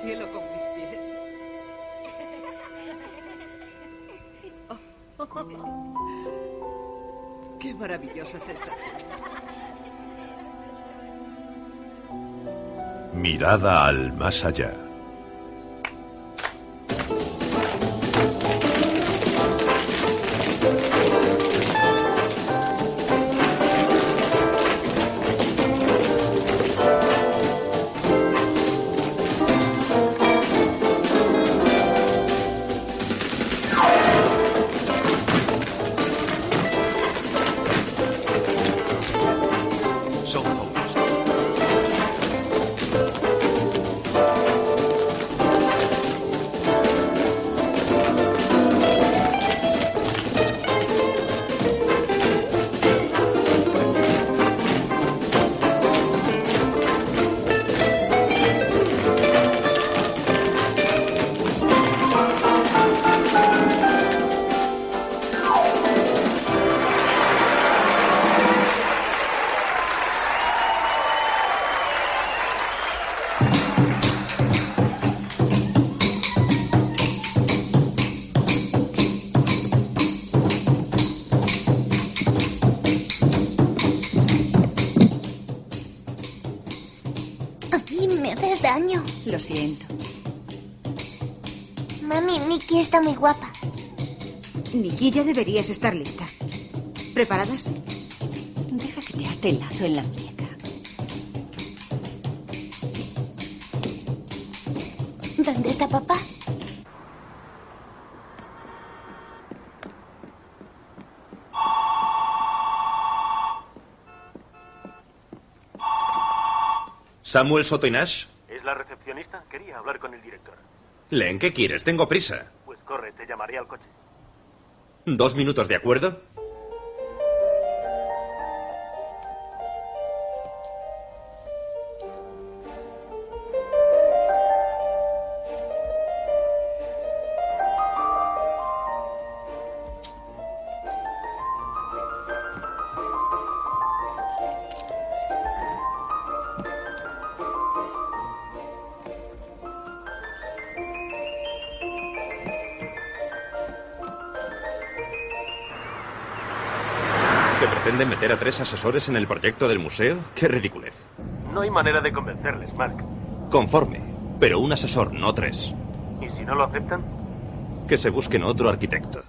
cielo con mis pies. ¡Qué maravillosa sensación! Mirada al más allá. Siento. Mami, Nikki está muy guapa. Nikki, ya deberías estar lista. ¿Preparadas? Deja que te ate el lazo en la muñeca. ¿Dónde está papá? Samuel Soto y Nash. ¿Es la recepcionista? Quería hablar con el director. Len, ¿qué quieres? Tengo prisa. Pues corre, te llamaré al coche. ¿Dos minutos de acuerdo? Meter a tres asesores en el proyecto del museo? ¡Qué ridiculez! No hay manera de convencerles, Mark. Conforme, pero un asesor, no tres. ¿Y si no lo aceptan? Que se busquen otro arquitecto.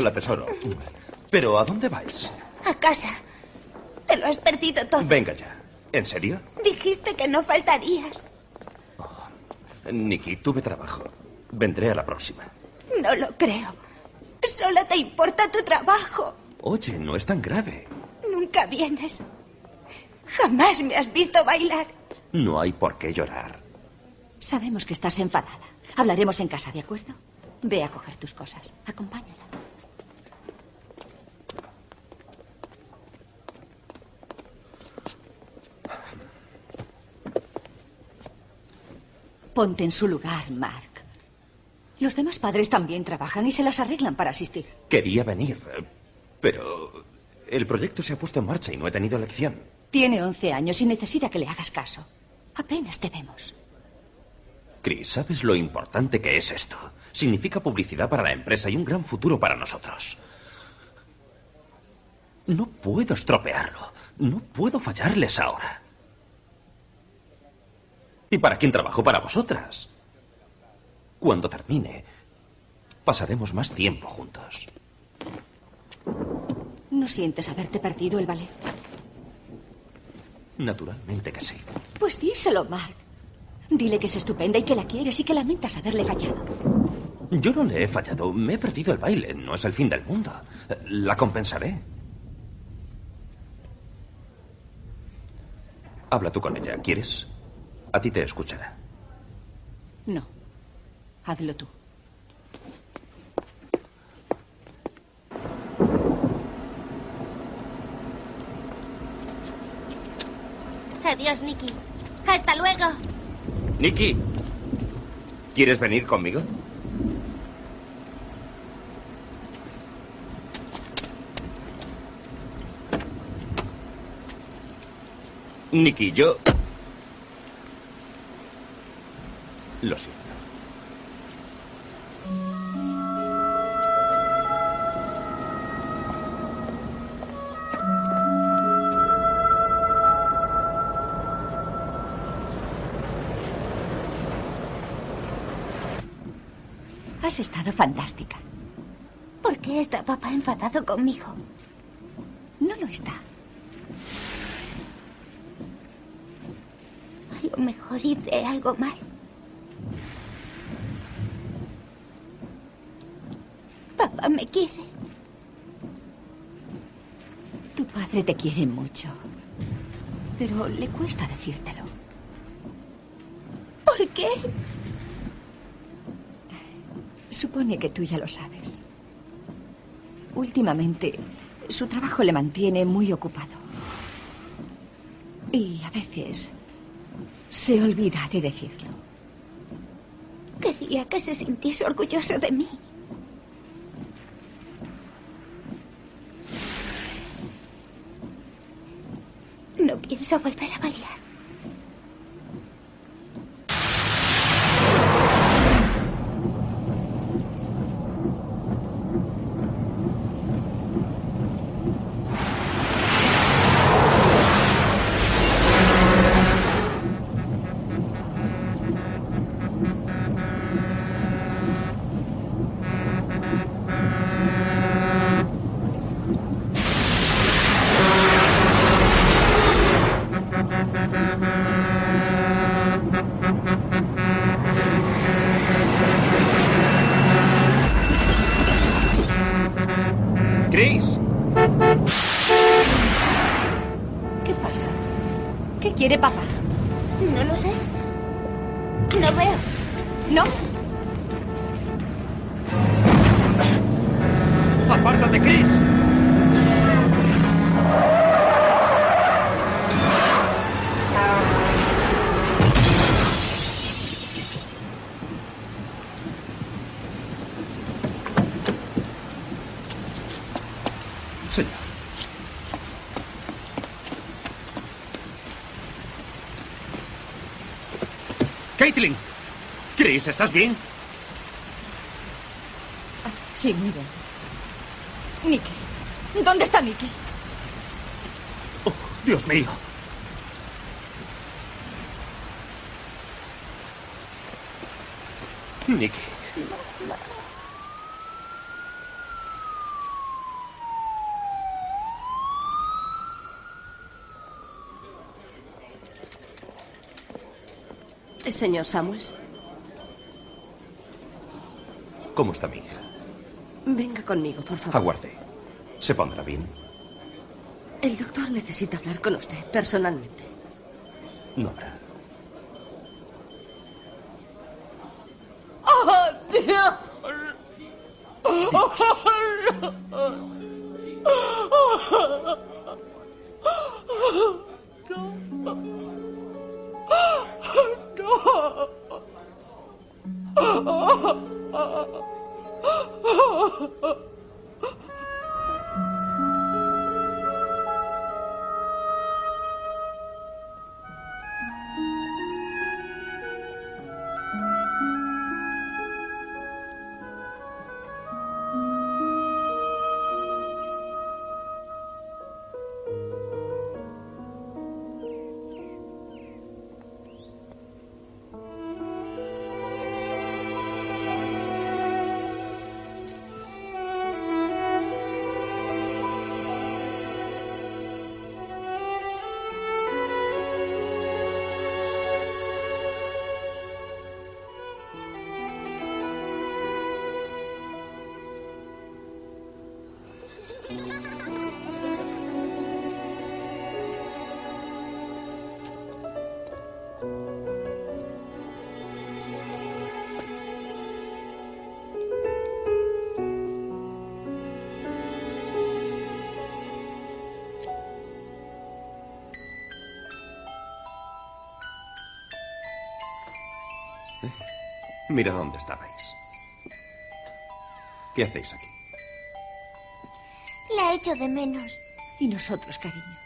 Hola, tesoro. Pero ¿a dónde vais? A casa. Te lo has perdido todo. Venga ya. ¿En serio? Dijiste que no faltarías. Nicky, tuve trabajo. Vendré a la próxima. No lo creo. Solo te importa tu trabajo. Oye, no es tan grave. Nunca vienes. Jamás me has visto bailar. No hay por qué llorar. Sabemos que estás enfadada. Hablaremos en casa, ¿de acuerdo? Ve a coger tus cosas. Acompáñala. Ponte en su lugar, Mark. Los demás padres también trabajan y se las arreglan para asistir. Quería venir, pero el proyecto se ha puesto en marcha y no he tenido elección. Tiene 11 años y necesita que le hagas caso. Apenas te vemos. Chris, ¿sabes lo importante que es esto? Significa publicidad para la empresa y un gran futuro para nosotros. No puedo estropearlo. No puedo fallarles ahora. ¿Y para quién trabajo? Para vosotras. Cuando termine, pasaremos más tiempo juntos. ¿No sientes haberte perdido el ballet? Naturalmente que sí. Pues díselo, Mark. Dile que es estupenda y que la quieres y que lamentas haberle fallado. Yo no le he fallado. Me he perdido el baile. No es el fin del mundo. La compensaré. Habla tú con ella. ¿Quieres? A ti te escuchará. No. Hazlo tú. Adiós, Nicky. Hasta luego. Nicky, ¿quieres venir conmigo? Nicky, yo... Lo siento. Has estado fantástica. ¿Por qué está papá enfadado conmigo? No lo está. A lo mejor hice algo mal. Me quiere. Tu padre te quiere mucho. Pero le cuesta decírtelo. ¿Por qué? Supone que tú ya lo sabes. Últimamente, su trabajo le mantiene muy ocupado. Y a veces se olvida de decirlo. Quería que se sintiese orgulloso de mí. No pienso volver Caitlin. Chris, ¿estás bien? Sí, muy bien. Nicky. ¿Dónde está Nicky? Oh, Dios mío. Nicky. Señor Samuels, ¿Cómo está mi hija? venga conmigo, por favor. Aguarde. ¿Se pondrá bien? El doctor necesita hablar con usted personalmente. No habrá. Mira dónde estabais. ¿Qué hacéis aquí? La echo de menos. Y nosotros, cariño.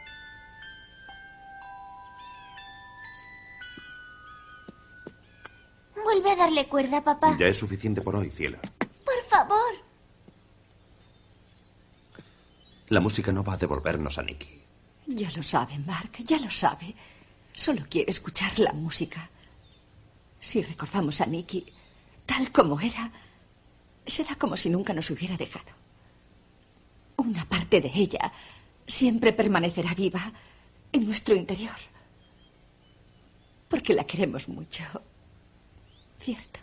Vuelve a darle cuerda, papá. Ya es suficiente por hoy, cielo. Por favor. La música no va a devolvernos a Nicky. Ya lo sabe, Mark, ya lo sabe. Solo quiere escuchar la música. Si recordamos a Nicky tal como era, será como si nunca nos hubiera dejado. Una parte de ella siempre permanecerá viva en nuestro interior. Porque la queremos mucho. ¿Cierto?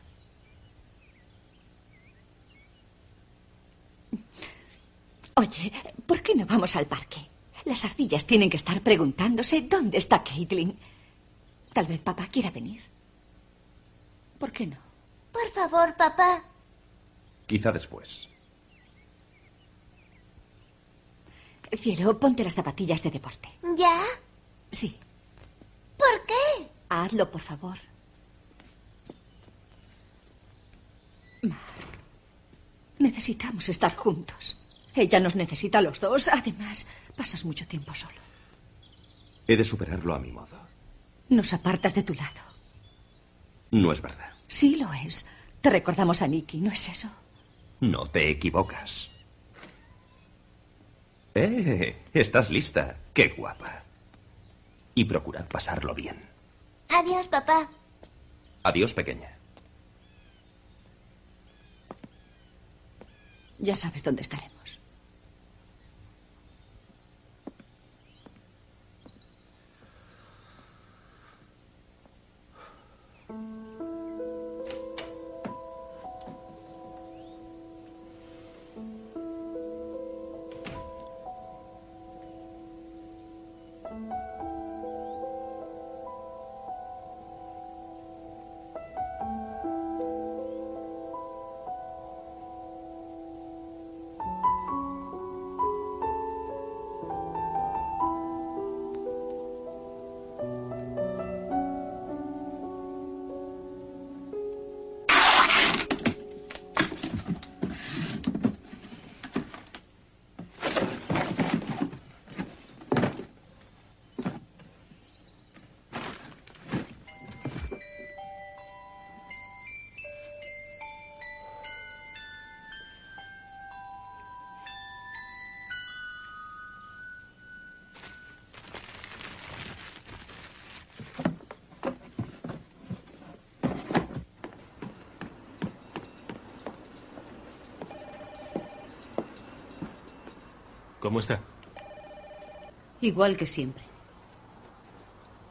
Oye, ¿por qué no vamos al parque? Las ardillas tienen que estar preguntándose dónde está Caitlin. Tal vez papá quiera venir. ¿Por qué no? Por favor, papá. Quizá después. Cielo, ponte las zapatillas de deporte. ¿Ya? Sí. ¿Por qué? Hazlo, por favor. Mark, necesitamos estar juntos. Ella nos necesita a los dos. Además, pasas mucho tiempo solo. He de superarlo a mi modo. Nos apartas de tu lado. No es verdad. Sí lo es. Te recordamos a Nicky, ¿no es eso? No te equivocas. ¡Eh! Estás lista. ¡Qué guapa! Y procurad pasarlo bien. Adiós, papá. Adiós, pequeña. Ya sabes dónde estaremos. ¿Cómo está? Igual que siempre.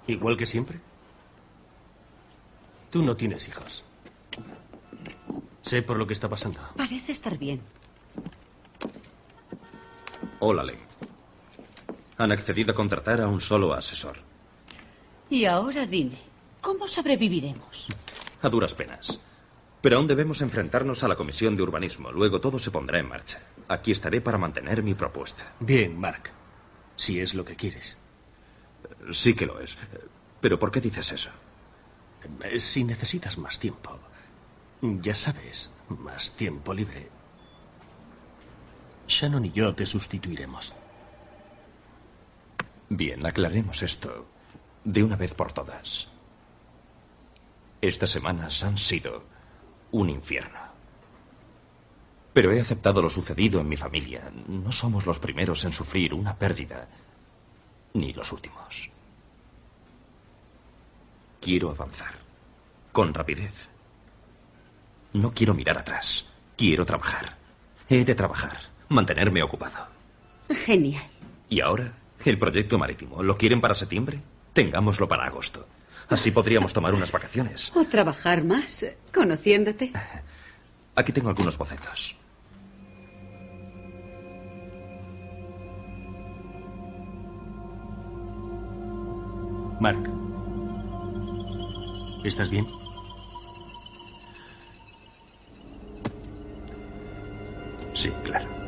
¿Igual que siempre? Tú no tienes hijos. Sé por lo que está pasando. Parece estar bien. Hola, Lee. Han accedido a contratar a un solo asesor. Y ahora dime, ¿cómo sobreviviremos? A duras penas. Pero aún debemos enfrentarnos a la Comisión de Urbanismo. Luego todo se pondrá en marcha. Aquí estaré para mantener mi propuesta. Bien, Mark. Si es lo que quieres. Sí que lo es. Pero ¿por qué dices eso? Eh, Si necesitas más tiempo. Ya sabes, más tiempo libre. Shannon y yo te sustituiremos. Bien, aclaremos esto de una vez por todas. Estas semanas han sido un infierno. Pero he aceptado lo sucedido en mi familia. No somos los primeros en sufrir una pérdida, ni los últimos. Quiero avanzar, con rapidez. No quiero mirar atrás. Quiero trabajar. He de trabajar, mantenerme ocupado. Genial. ¿Y ahora? ¿El proyecto marítimo? ¿Lo quieren para septiembre? Tengámoslo para agosto. Así podríamos tomar unas vacaciones. O trabajar más, conociéndote. Aquí tengo algunos bocetos. Mark. ¿Estás bien? Sí, claro.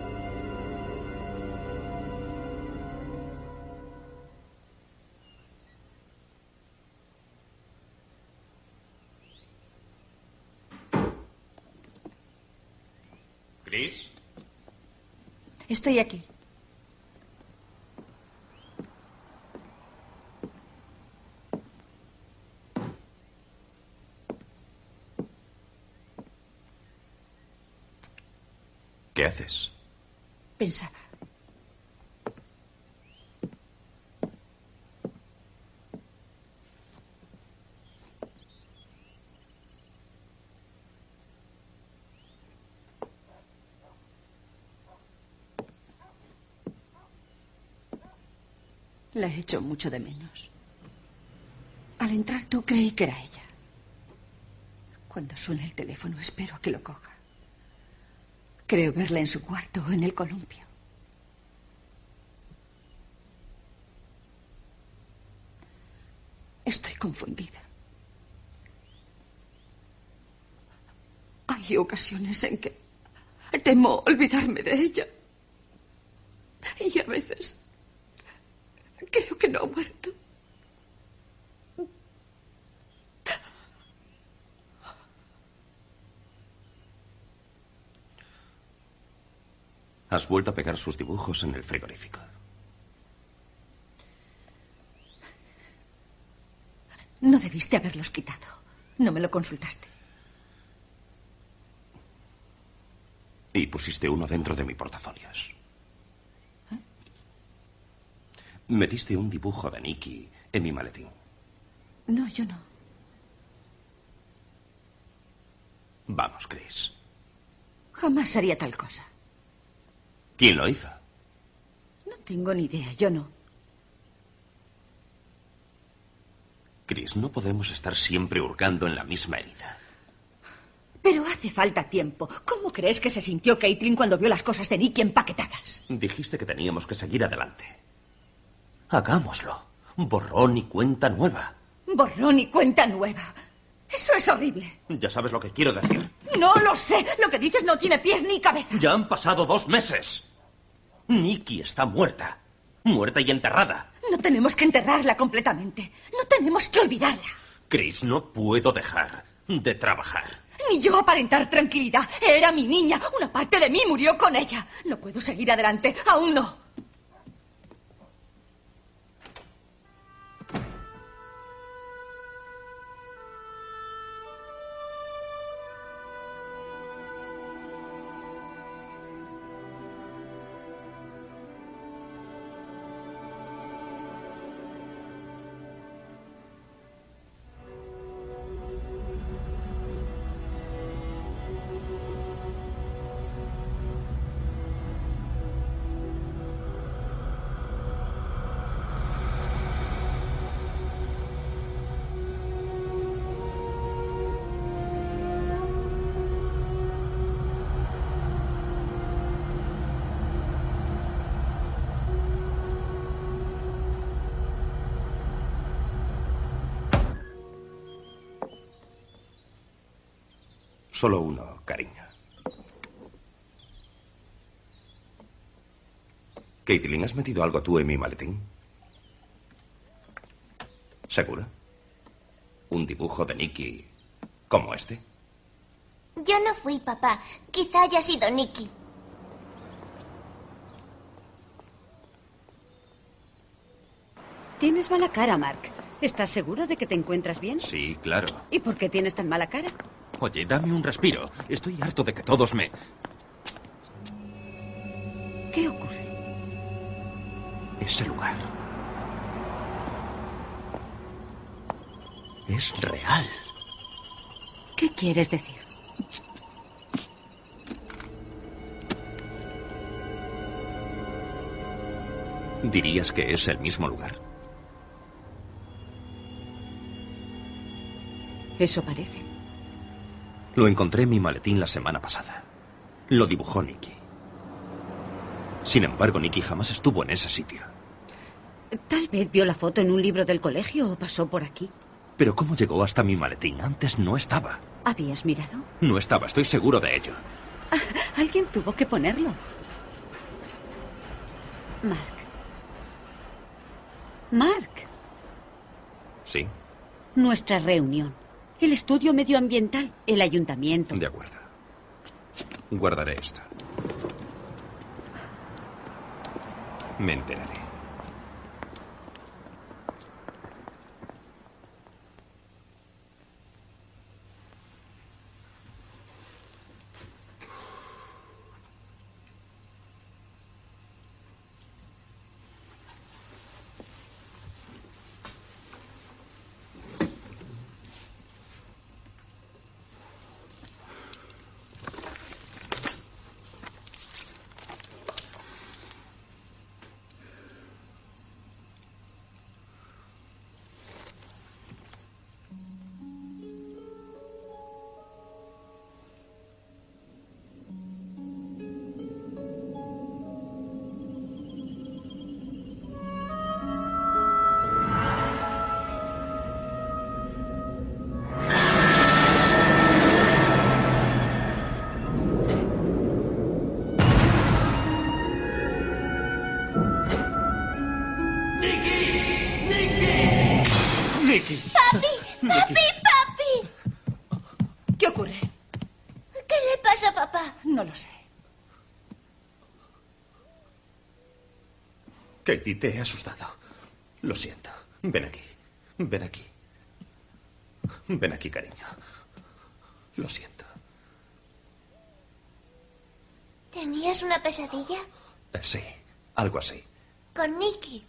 ¿Chris? Estoy aquí. ¿Qué haces? Pensaba. La he hecho mucho de menos. Al entrar tú creí que era ella. Cuando suena el teléfono espero a que lo coja. Creo verla en su cuarto o en el columpio. Estoy confundida. Hay ocasiones en que temo olvidarme de ella. Y a veces creo que no ha muerto. Has vuelto a pegar sus dibujos en el frigorífico. No debiste haberlos quitado. No me lo consultaste. Y pusiste uno dentro de mi portafolios. Metiste un dibujo de Nicky en mi maletín. No, yo no. Vamos, Chris. Jamás haría tal cosa. ¿Quién lo hizo? No tengo ni idea, yo no. Chris, no podemos estar siempre hurgando en la misma herida. Pero hace falta tiempo. ¿Cómo crees que se sintió Caitlin cuando vio las cosas de Nicky empaquetadas? Dijiste que teníamos que seguir adelante. Hagámoslo. Borrón y cuenta nueva. Borrón y cuenta nueva. Eso es horrible. Ya sabes lo que quiero decir. No lo sé. Lo que dices no tiene pies ni cabeza. Ya han pasado dos meses. Nicky está muerta. Muerta y enterrada. No tenemos que enterrarla completamente. No tenemos que olvidarla. Chris, no puedo dejar de trabajar. Ni yo aparentar tranquilidad. Era mi niña. Una parte de mí murió con ella. No puedo seguir adelante. Aún no. Solo uno, cariño. Caitlin, ¿has metido algo tú en mi maletín? ¿Seguro? ¿Un dibujo de Nicky como este? Yo no fui, papá. Quizá haya sido Nicky. Tienes mala cara, Mark. ¿Estás seguro de que te encuentras bien? Sí, claro. ¿Y por qué tienes tan mala cara? Oye, dame un respiro. Estoy harto de que todos me... ¿Qué ocurre? Ese lugar. Es real. ¿Qué quieres decir? ¿Dirías que es el mismo lugar? Eso parece. Lo encontré en mi maletín la semana pasada. Lo dibujó Nicky. Sin embargo, Nicky jamás estuvo en ese sitio. Tal vez vio la foto en un libro del colegio o pasó por aquí. Pero ¿cómo llegó hasta mi maletín? Antes no estaba. ¿Habías mirado? No estaba, estoy seguro de ello. Alguien tuvo que ponerlo. Mark. Mark, Sí, nuestra reunión. El estudio medioambiental, el ayuntamiento. de acuerdo. Guardaré esto. Me enteraré. Katie, te he asustado. Lo siento. Ven aquí. Ven aquí. Ven aquí, cariño. Lo siento. ¿Tenías una pesadilla? Eh, Sí, algo así. Con Nicky.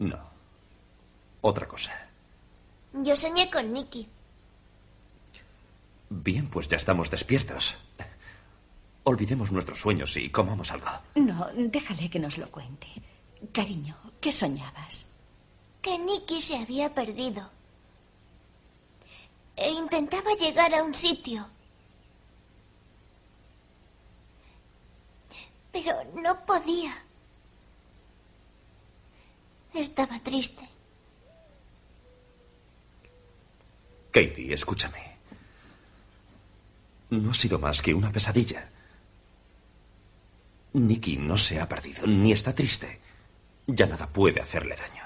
No. Otra cosa. Yo soñé con Nicky. Bien, pues ya estamos despiertos. Olvidemos nuestros sueños y comamos algo. No, déjale que nos lo cuente. Cariño, ¿qué soñabas? Que Nicky se había perdido. E intentaba llegar a un sitio. Pero no podía. Estaba triste. Katie, escúchame. No ha sido más que una pesadilla. Nicky no se ha perdido, ni está triste. Ya nada puede hacerle daño.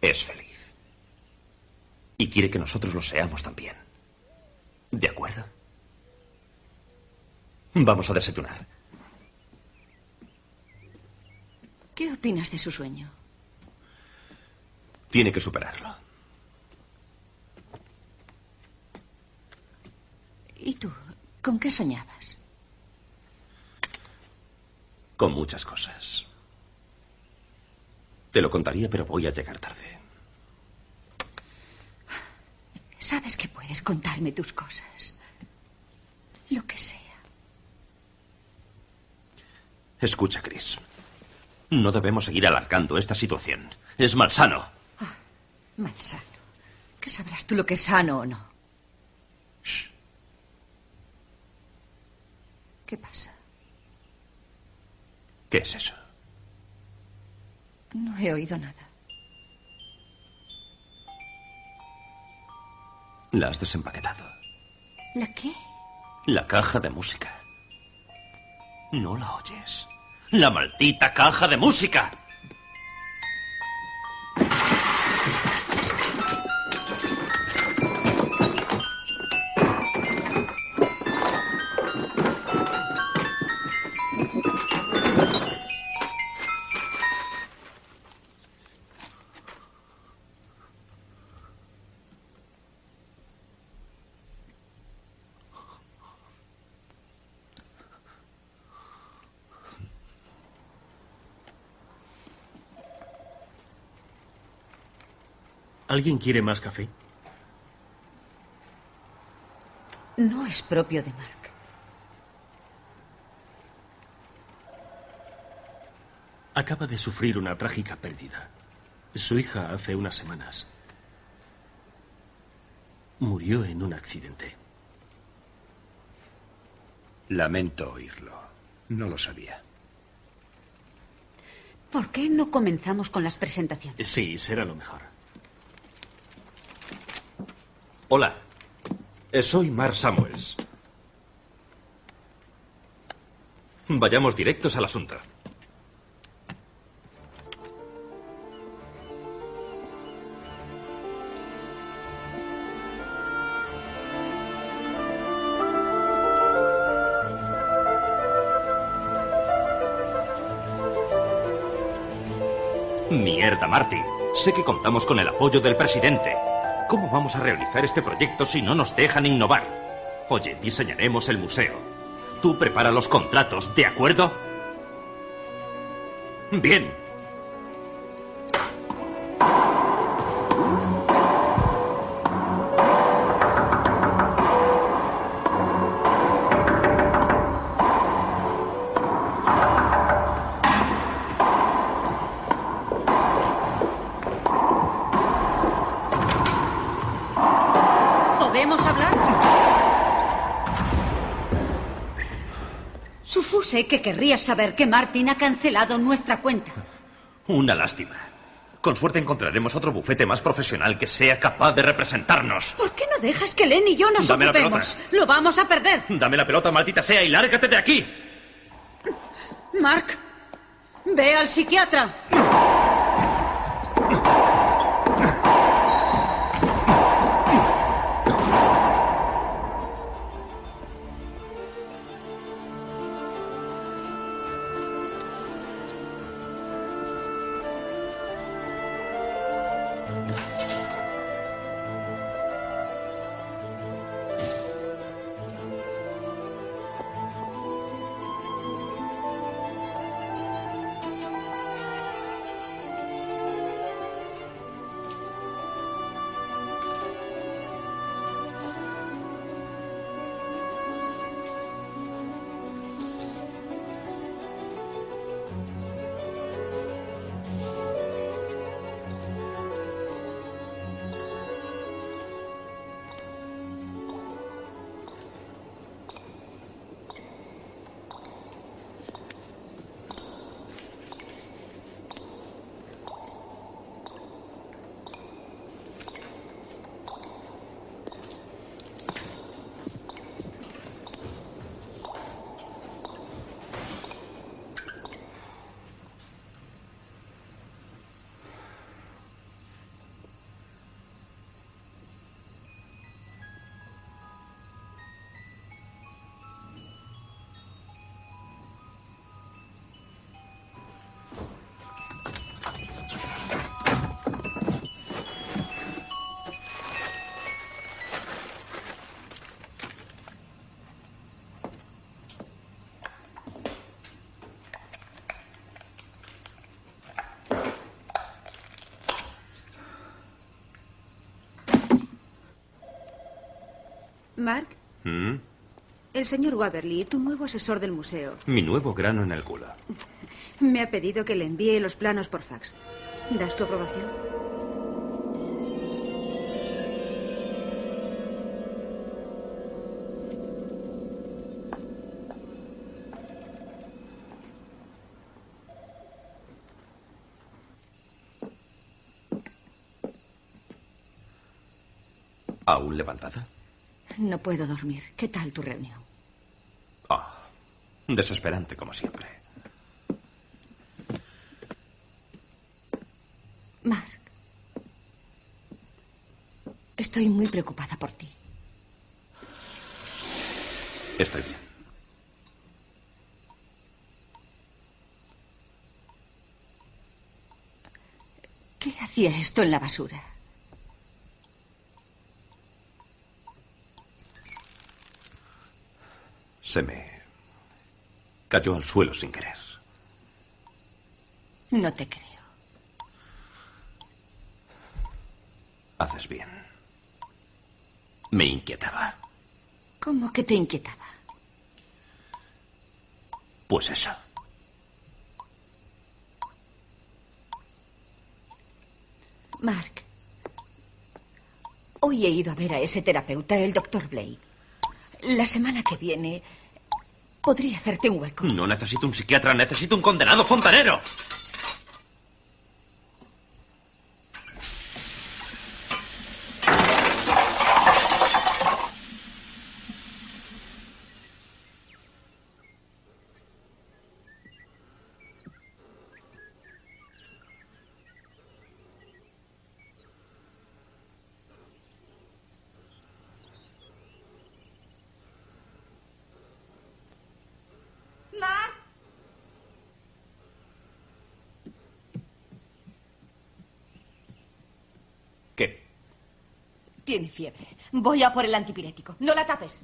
Es feliz. Y quiere que nosotros lo seamos también. ¿De acuerdo? Vamos a desayunar. ¿Qué opinas de su sueño? Tiene que superarlo. ¿Y tú? ¿Con qué soñabas? Con muchas cosas. Te lo contaría, pero voy a llegar tarde. Sabes que puedes contarme tus cosas. Lo que sea. Escucha, Chris. No debemos seguir alargando esta situación. Es malsano. Malsano. ¿Qué sabrás tú lo que es sano o no? Shh. ¿Qué pasa? ¿Qué es eso? No he oído nada. La has desempaquetado. ¿La qué? La caja de música. ¿No la oyes? ¡La maldita caja de música! ¿Alguien quiere más café? No es propio de Mark. Acaba de sufrir una trágica pérdida. Su hija hace unas semanas murió en un accidente. Lamento oírlo. No lo sabía. ¿Por qué no comenzamos con las presentaciones? Sí, será lo mejor. Hola. Eh, Soy Mark Samuels. Vayamos directos al asunto. Mierda, Marty. Sé que contamos con el apoyo del presidente. ¿Cómo vamos a realizar este proyecto si no nos dejan innovar? Oye, diseñaremos el museo. Tú prepara los contratos, ¿de acuerdo? Bien. Que querrías saber que Martin ha cancelado nuestra cuenta. Una lástima. Con suerte encontraremos otro bufete más profesional que sea capaz de representarnos. ¿Por qué no dejas que Len y yo nos Dame la? Lo vamos a perder. Dame la pelota, maldita sea, y lárgate de aquí. Mark, ve al psiquiatra. Mark, ¿Mm? el señor Waverly, tu nuevo asesor del museo, Mi nuevo grano en el culo. me ha pedido que le envíe los planos por fax. ¿Das tu aprobación? ¿Aún levantada? No puedo dormir. ¿Qué tal tu reunión? Ah, desesperante como siempre. Mark, estoy muy preocupada por ti. Estoy bien. ¿Qué hacía esto en la basura? Se me cayó al suelo sin querer. No te creo. Haces bien. Me inquietaba. ¿Cómo que te inquietaba? Pues eso. Mark, hoy he ido a ver a ese terapeuta, el doctor Blake. La semana que viene podría hacerte un hueco. No necesito un psiquiatra, necesito un condenado fontanero. Mark. ¿Qué? Tiene fiebre. Voy a por el antipirético. No la tapes.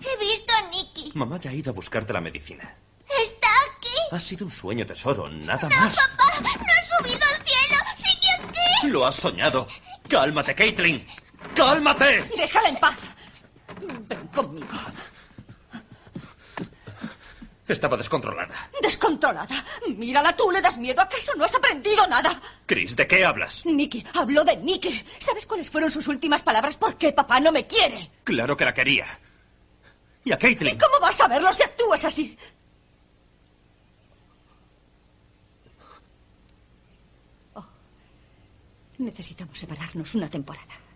He visto a Nicky. Mamá ya ha ido a buscarte la medicina. Está aquí. Ha sido un sueño, tesoro, nada más. Papá, no ha subido al cielo. Sigue aquí. Lo has soñado. Cálmate, Caitlin. ¡Cálmate! Déjala en paz. Ven conmigo. Estaba descontrolada. Descontrolada. Mírala tú, le das miedo. ¿Acaso no has aprendido nada? Chris, ¿de qué hablas? Nicky, habló de Nicky. ¿Sabes cuáles fueron sus últimas palabras? ¿Por qué papá no me quiere? Claro que la quería. Y a Caitlin. ¿Cómo vas a verlo si actúas así? Oh. Necesitamos separarnos una temporada.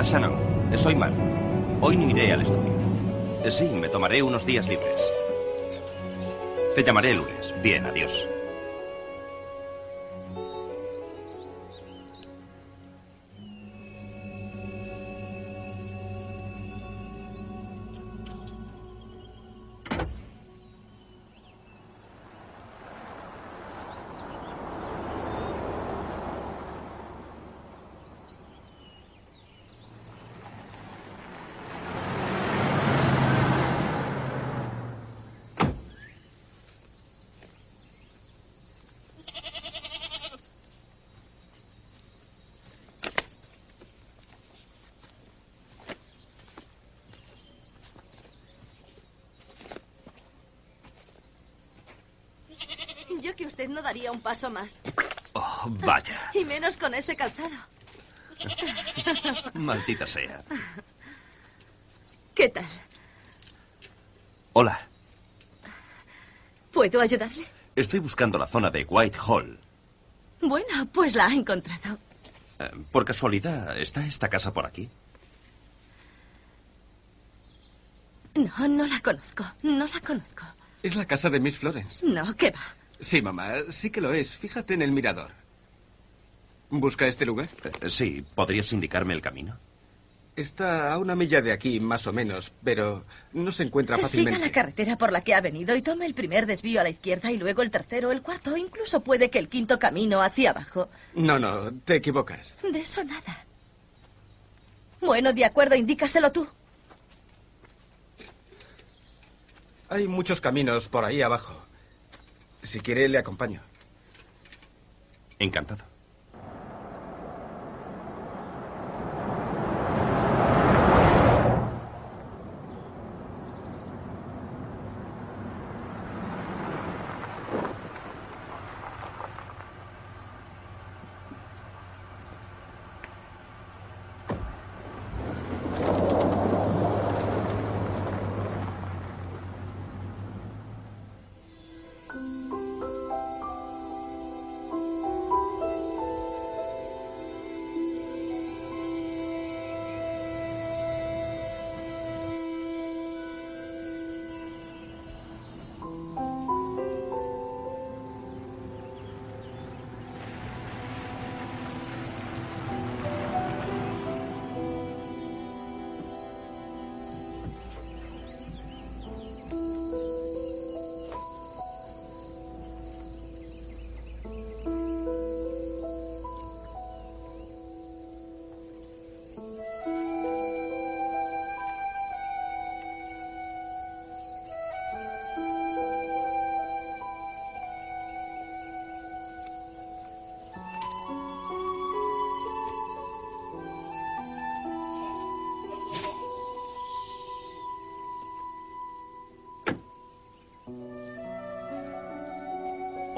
Hola, Shannon. Soy Mark. Hoy no iré al estudio. Sí, me tomaré unos días libres. Te llamaré el lunes. Bien, adiós. Usted no daría un paso más. Oh, vaya. Y menos con ese calzado. Maldita sea. ¿Qué tal? Hola. ¿Puedo ayudarle? Estoy buscando la zona de Whitehall. Bueno, pues la ha encontrado. Eh, Por casualidad, ¿está esta casa por aquí? No, no la conozco. No la conozco. Es la casa de Miss Florence. No, ¿qué va? Sí, mamá, sí que lo es. Fíjate en el mirador. ¿Busca este lugar? Eh, Sí, ¿podrías indicarme el camino? Está a una milla de aquí, más o menos, pero no se encuentra Siga fácilmente. la carretera por la que ha venido y tome el primer desvío a la izquierda y luego el tercero, el cuarto, incluso puede que el quinto camino hacia abajo. No, no, te equivocas. De eso nada. Bueno, de acuerdo, indícaselo tú. Hay muchos caminos por ahí abajo. Si quiere, le acompaño. Encantado. Música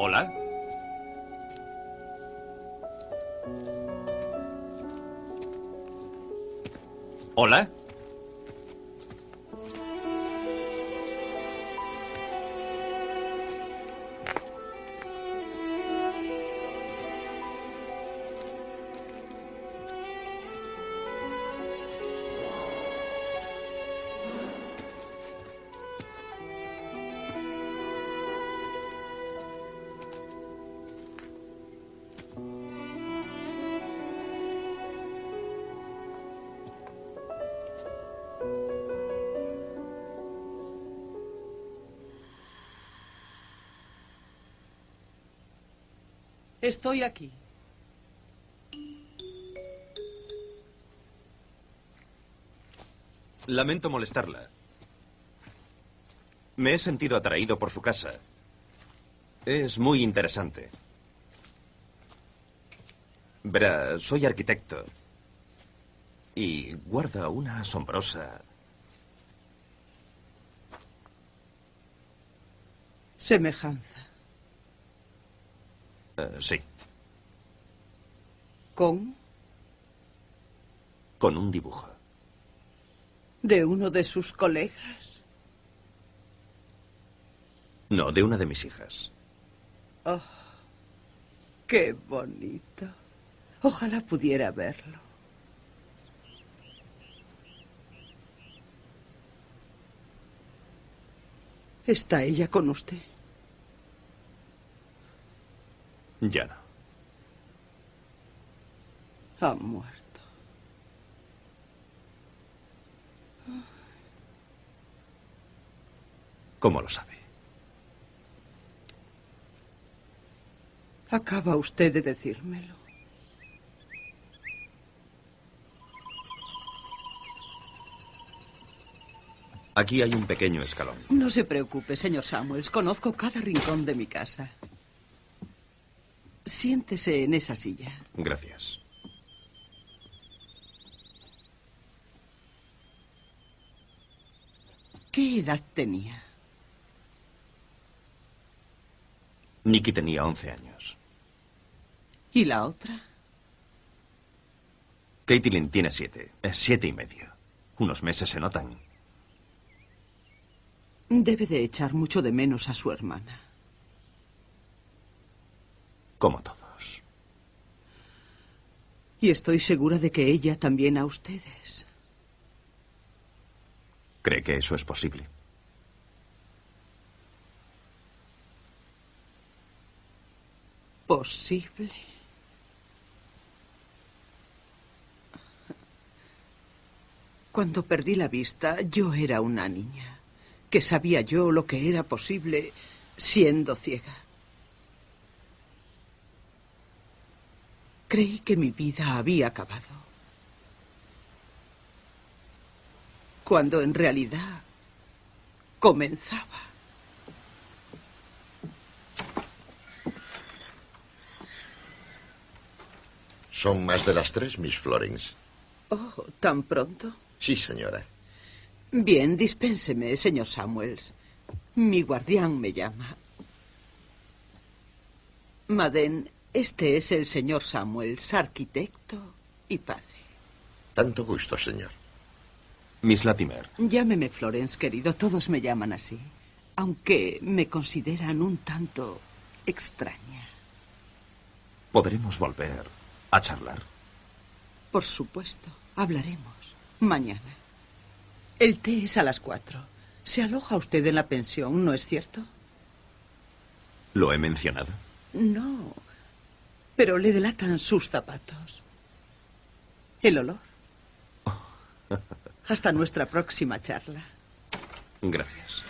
¿Hola? ¿Hola? Estoy aquí. Lamento molestarla. Me he sentido atraído por su casa. Es muy interesante. Verá, soy arquitecto. Y guarda una asombrosa... Semejanza. Eh, sí, ¿Con? con un dibujo. ¿De uno de sus colegas? No, de una de mis hijas. Oh, qué bonito. Ojalá pudiera verlo. ¿Está ella con usted? Ya no. Ha muerto. ¿Cómo lo sabe? Acaba usted de decírmelo. Aquí hay un pequeño escalón. No se preocupe, señor Samuels. Conozco cada rincón de mi casa. Siéntese en esa silla. Gracias. ¿Qué edad tenía? Nicky tenía 11 años. ¿Y la otra? Caitlin tiene siete. Es siete y medio. Unos meses se notan. Debe de echar mucho de menos a su hermana. Como todos. Y estoy segura de que ella también a ustedes. ¿Cree que eso es posible? ¿Posible? Cuando perdí la vista, yo era una niña, que sabía yo lo que era posible siendo ciega. Creí que mi vida había acabado. Cuando en realidad comenzaba. Son más de las tres, Miss Florence. Oh, ¿tan pronto? Sí, señora. Bien, dispénseme, señor Samuels. Mi guardián me llama. Maden, este es el señor Samuels, arquitecto y padre. Tanto gusto, señor. Miss Latimer. Llámeme Florence, querido. Todos me llaman así. Aunque me consideran un tanto extraña. ¿Podremos volver a charlar? Por supuesto. Hablaremos. Mañana. El té es a las cuatro. Se aloja usted en la pensión, ¿no es cierto? ¿Lo he mencionado? No. Pero le delatan sus zapatos. El olor. Hasta nuestra próxima charla. Gracias.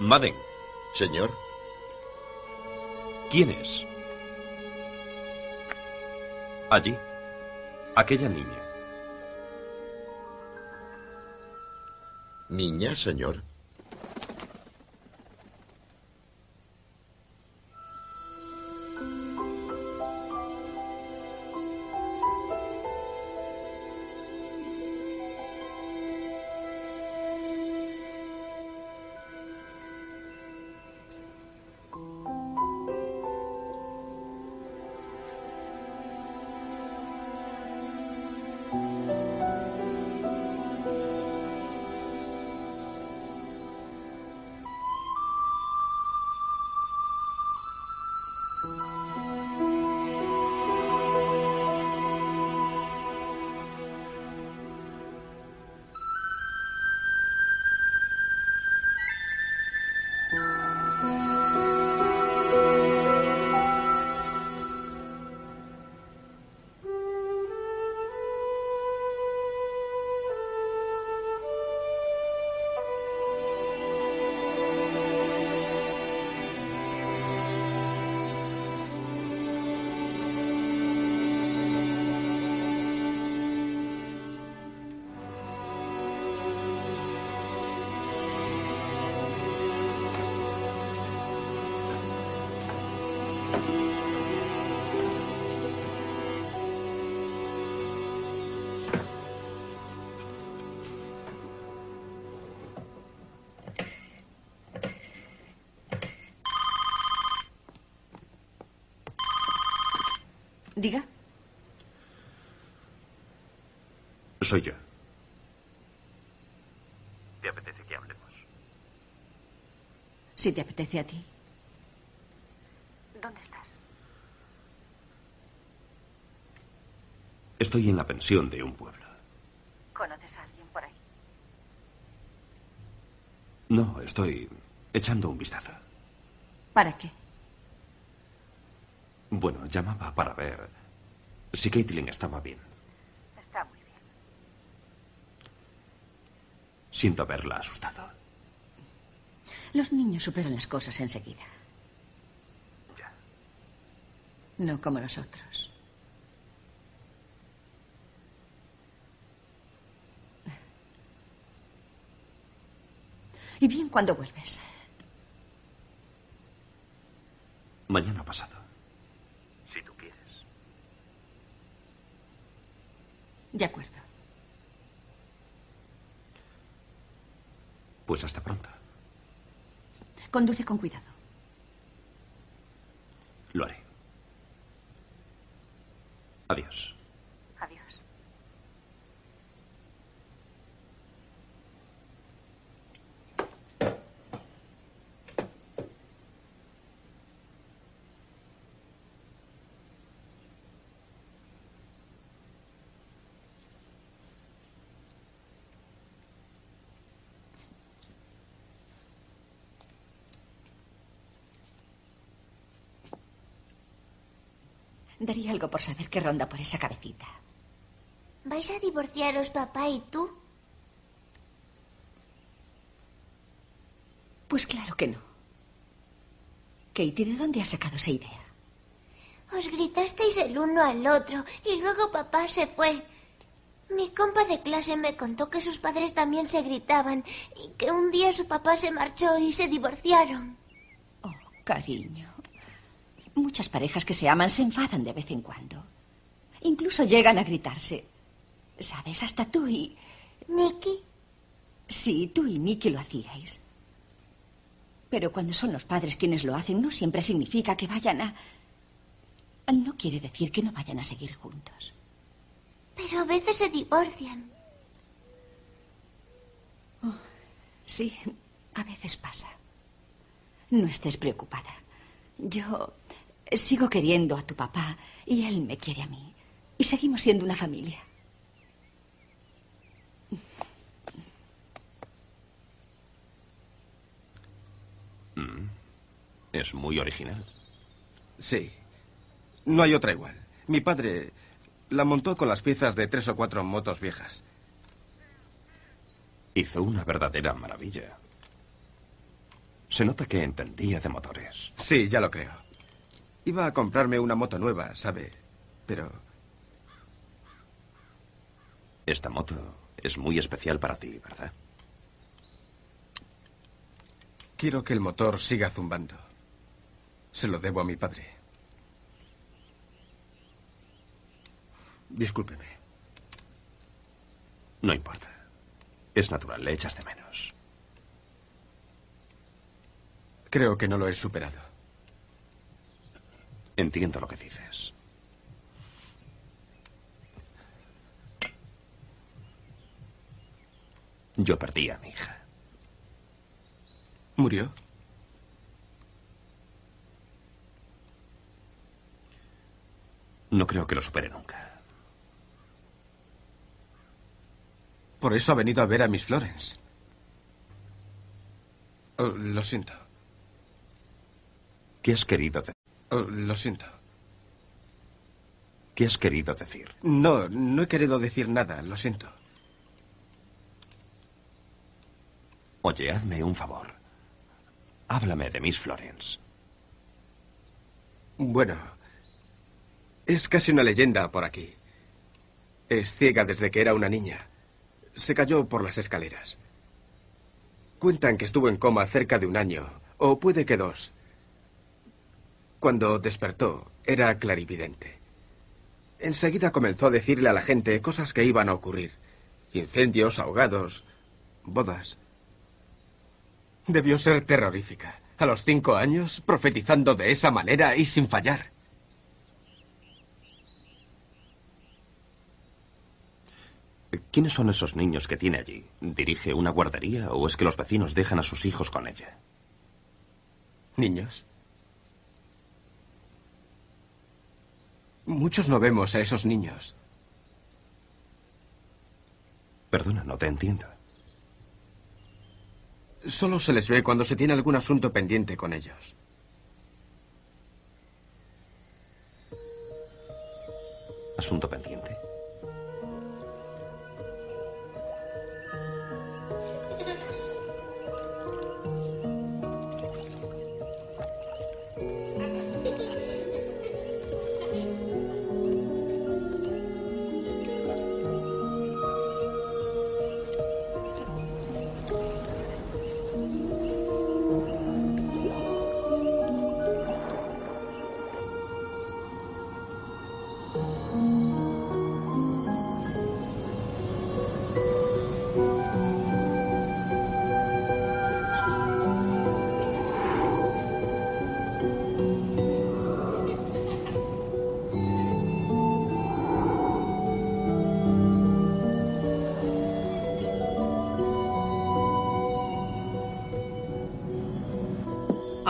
Madden, Señor, ¿quién es? Allí. Aquella niña. niña, señor. Diga. Soy yo. ¿Te apetece que hablemos? Si te apetece a ti. ¿Dónde estás? Estoy en la pensión de un pueblo. ¿Conoces a alguien por ahí? No, estoy echando un vistazo. ¿Para qué? Bueno, llamaba para ver si Caitlin estaba bien. Está muy bien. Siento haberla asustado. Los niños superan las cosas enseguida. Ya. No como nosotros. ¿Y bien cuándo vuelves? Mañana pasado. Si tú quieres. De acuerdo. Pues hasta pronto. Conduce con cuidado. Lo haré. Adiós. Adiós. Daría algo por saber qué ronda por esa cabecita. ¿Vais a divorciaros papá y tú? Pues claro que no. Katie, ¿de dónde has sacado esa idea? Os gritasteis el uno al otro y luego papá se fue. Mi compa de clase me contó que sus padres también se gritaban y que un día su papá se marchó y se divorciaron. Cariño. Muchas parejas que se aman se enfadan de vez en cuando. Incluso llegan a gritarse. ¿Sabes? Hasta tú y... ¿Nicky? Sí, tú y Nicky lo hacíais. Pero cuando son los padres quienes lo hacen, no siempre significa que vayan a... No quiere decir que no vayan a seguir juntos. Pero a veces se divorcian. Sí, a veces pasa. No estés preocupada. Yo sigo queriendo a tu papá y él me quiere a mí. Y seguimos siendo una familia. Mm. Es muy original. Sí. No hay otra igual. Mi padre la montó con las piezas de tres o cuatro motos viejas. Hizo una verdadera maravilla. Se nota que entendía de motores. Sí, ya lo creo. Iba a comprarme una moto nueva, ¿sabe? Pero Esta moto es muy especial para ti, ¿verdad? quiero que el motor siga zumbando. Se lo debo a mi padre. Discúlpeme. No importa. Es natural, le echas de menos. Creo que no lo he superado. Entiendo lo que dices. Yo perdí a mi hija. ¿Murió? No creo que lo supere nunca. Por eso ha venido a ver a Miss Florence. Oh, lo siento. ¿Qué has querido decir? Oh, lo siento. ¿Qué has querido decir? No, no he querido decir nada, lo siento. Oye, hazme un favor. Háblame de Miss Florence. Bueno, es casi una leyenda por aquí. Es ciega desde que era una niña. Se cayó por las escaleras. Cuentan que estuvo en coma cerca de un año, o puede que dos. Cuando despertó, era clarividente. Enseguida comenzó a decirle a la gente cosas que iban a ocurrir. Incendios, ahogados, bodas. Debió ser terrorífica. A los cinco años, profetizando de esa manera y sin fallar. ¿Quiénes son esos niños que tiene allí? ¿Dirige una guardería o es que los vecinos dejan a sus hijos con ella? Niños. Muchos no vemos a esos niños. Perdona, no te entiendo. Solo se les ve cuando se tiene algún asunto pendiente con ellos. ¿Asunto pendiente?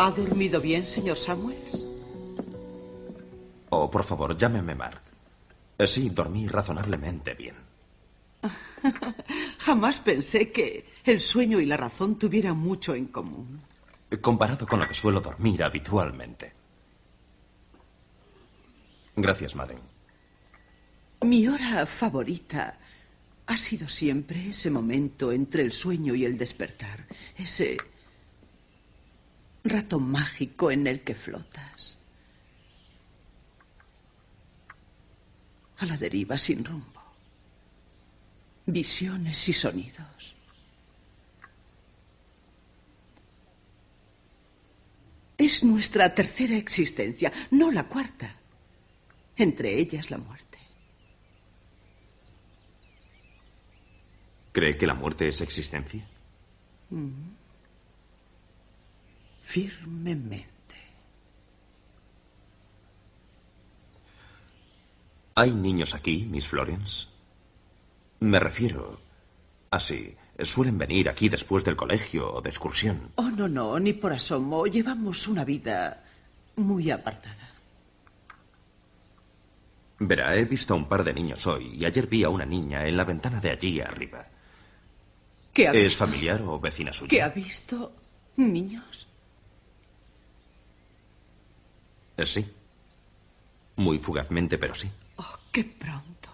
¿Ha dormido bien, señor Samuels? Oh, por favor, llámeme Mark. Eh, Sí, dormí razonablemente bien. Jamás pensé que el sueño y la razón tuvieran mucho en común. Comparado con lo que suelo dormir habitualmente. Gracias, Madden. Mi hora favorita ha sido siempre ese momento entre el sueño y el despertar. Ese rato mágico en el que flotas. A la deriva sin rumbo. Visiones y sonidos. Es nuestra tercera existencia, no la cuarta. Entre ellas la muerte. ¿Cree que la muerte es existencia? Mm. Firmemente. ¿Hay niños aquí, Miss Florence? Me refiero. Así. Suelen venir aquí después del colegio o de excursión. Oh, no, no, ni por asomo. Llevamos una vida muy apartada. Verá, he visto a un par de niños hoy y ayer vi a una niña en la ventana de allí arriba. ¿Qué ha ¿Es visto? familiar o vecina suya? ¿Qué ha visto? ¿Niños? Eh, Sí. Muy fugazmente, pero sí. Oh, qué pronto.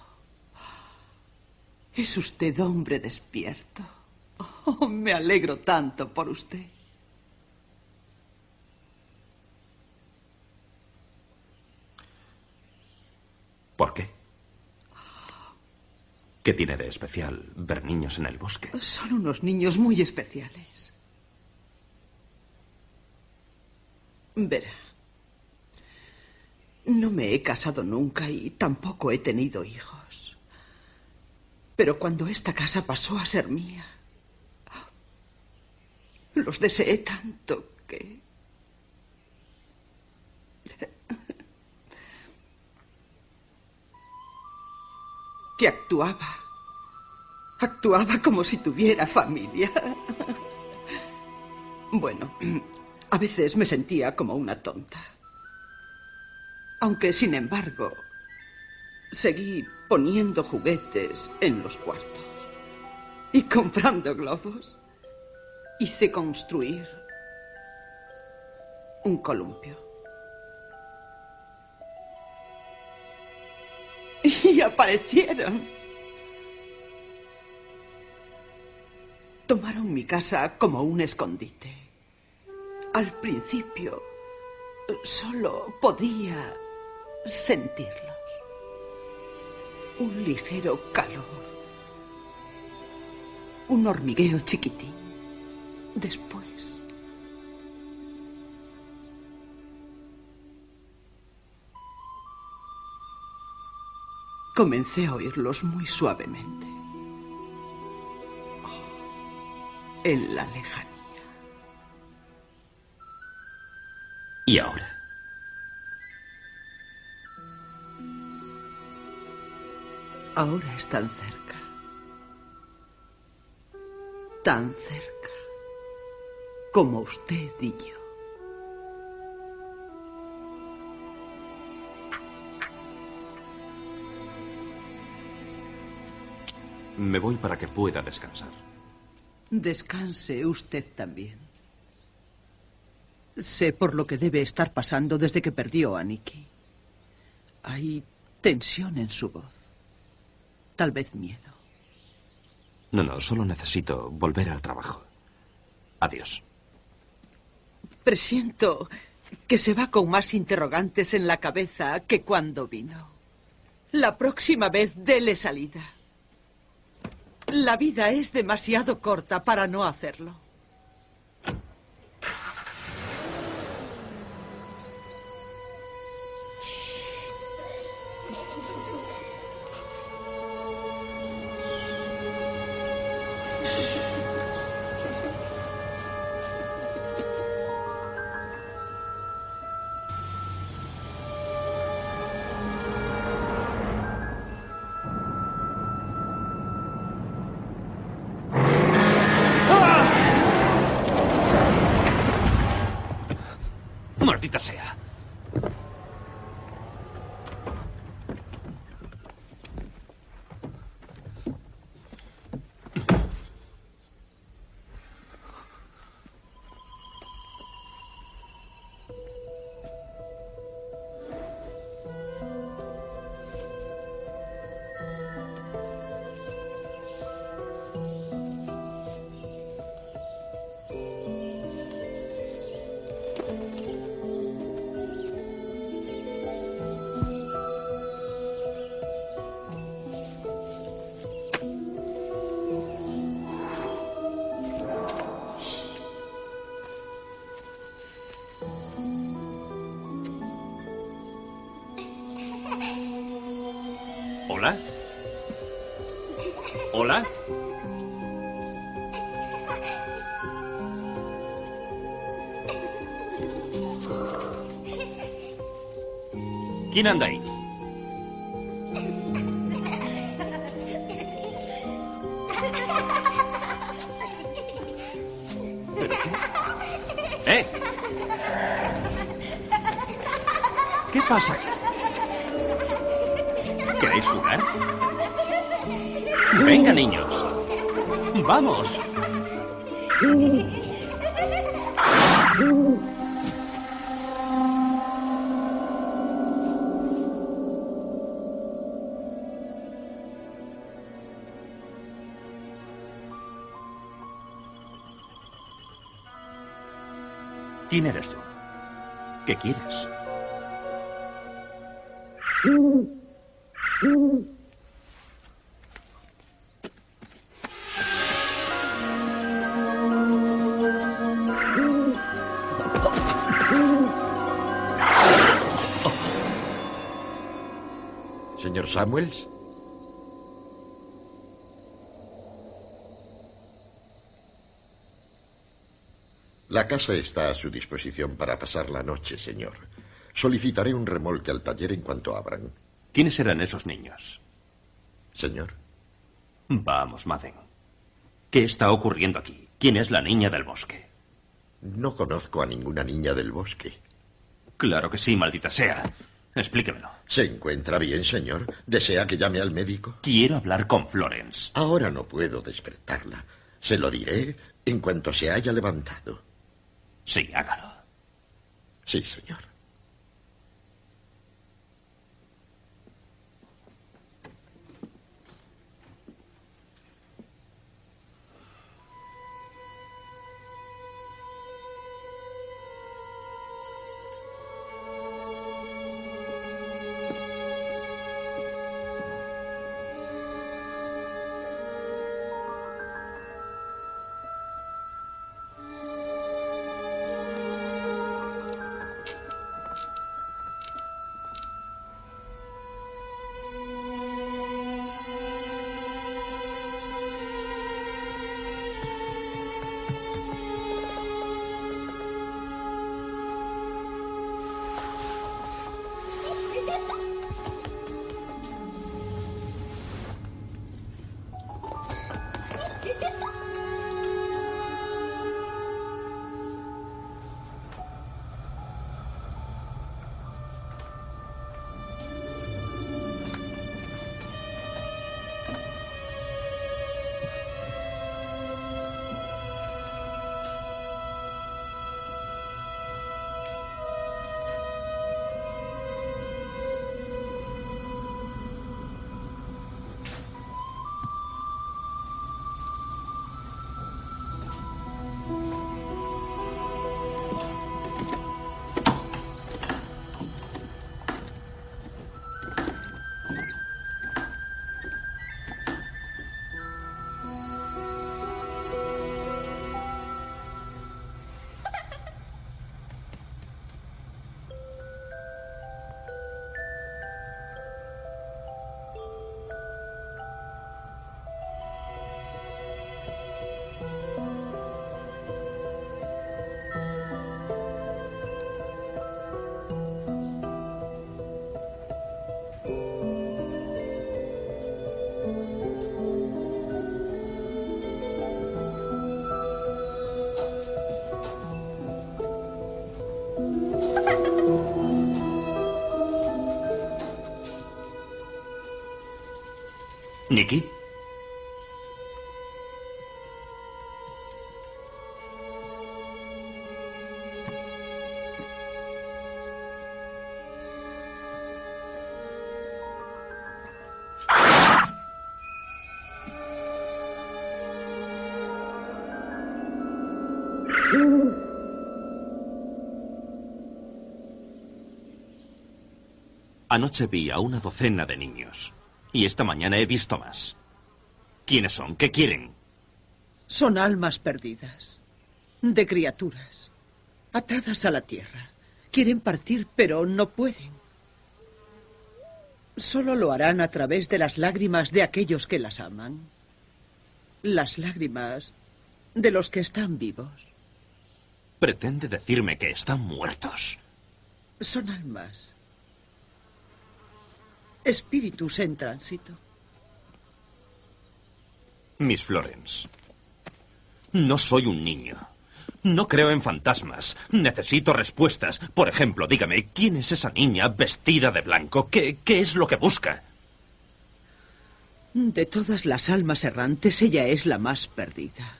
Es usted hombre despierto. Oh, me alegro tanto por usted. ¿Por qué? ¿Qué tiene de especial ver niños en el bosque? Son unos niños muy especiales. Verá. No me he casado nunca y tampoco he tenido hijos. Pero cuando esta casa pasó a ser mía, los deseé tanto que... que actuaba. Actuaba como si tuviera familia. Bueno, a veces me sentía como una tonta. Aunque, sin embargo, seguí poniendo juguetes en los cuartos y comprando globos. Hice construir un columpio. Y aparecieron. Tomaron mi casa como un escondite. Al principio solo podía sentirlos. Un ligero calor. Un hormigueo chiquitín. Después. Comencé a oírlos muy suavemente. En la lejanía. ¿Y ahora? Ahora están cerca. Tan cerca como usted y yo. Me voy para que pueda descansar. Descanse usted también. Sé por lo que debe estar pasando desde que perdió a Nicky. Hay tensión en su voz. Tal vez miedo. No, no, solo necesito volver al trabajo. Adiós. Presiento que se va con más interrogantes en la cabeza que cuando vino. La próxima vez dele salida. La vida es demasiado corta para no hacerlo. ¿Quién anda ahí? ¿Quién eres tú? ¿Qué quieres? Señor Samuels. La casa está a su disposición para pasar la noche, señor. Solicitaré un remolque al taller en cuanto abran. ¿Quiénes eran esos niños? Señor. Vamos, Madden. ¿Qué está ocurriendo aquí? ¿Quién es la niña del bosque? No conozco a ninguna niña del bosque. Claro que sí, maldita sea. Explíquemelo. ¿Se encuentra bien, señor? ¿Desea que llame al médico? Quiero hablar con Florence. Ahora no puedo despertarla. Se lo diré en cuanto se haya levantado. Sí, hágalo. Sí, señor. Anoche vi a una docena de niños. Y esta mañana he visto más. ¿Quiénes son? ¿Qué quieren? Son almas perdidas. De criaturas. Atadas a la tierra. Quieren partir, pero no pueden. Solo lo harán a través de las lágrimas de aquellos que las aman. Las lágrimas de los que están vivos. Pretende decirme que están muertos. Son almas espíritus en tránsito. Miss Florence, no soy un niño. No creo en fantasmas. Necesito respuestas. Por ejemplo, dígame, ¿quién es esa niña vestida de blanco? ¿Qué, qué es lo que busca? De todas las almas errantes, ella es la más perdida.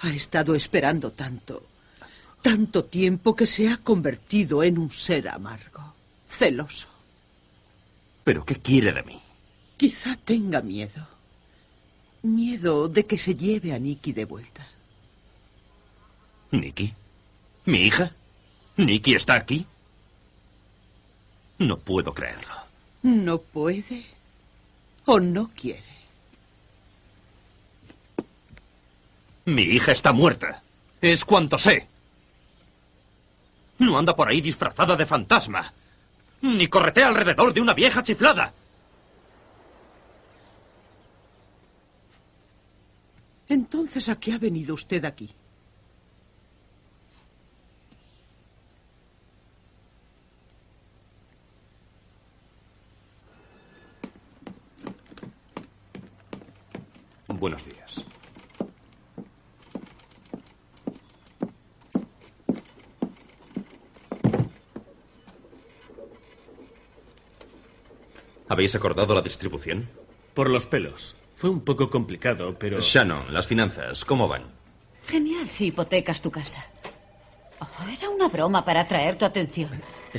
Ha estado esperando tanto, tanto tiempo que se ha convertido en un ser amargo, celoso. ¿Pero qué quiere de mí? Quizá tenga miedo. Miedo de que se lleve a Nicky de vuelta. ¿Nicky? ¿Mi hija? ¿Nicky está aquí? No puedo creerlo. No puede o no quiere. Mi hija está muerta. Es cuanto sé. No anda por ahí disfrazada de fantasma. Ni corretea alrededor de una vieja chiflada. Entonces, ¿a qué ha venido usted aquí? Buenos días. ¿Habéis acordado la distribución? Por los pelos. Fue un poco complicado, pero... Shannon, las finanzas, ¿cómo van? Genial si hipotecas tu casa. Oh, era una broma para atraer tu atención.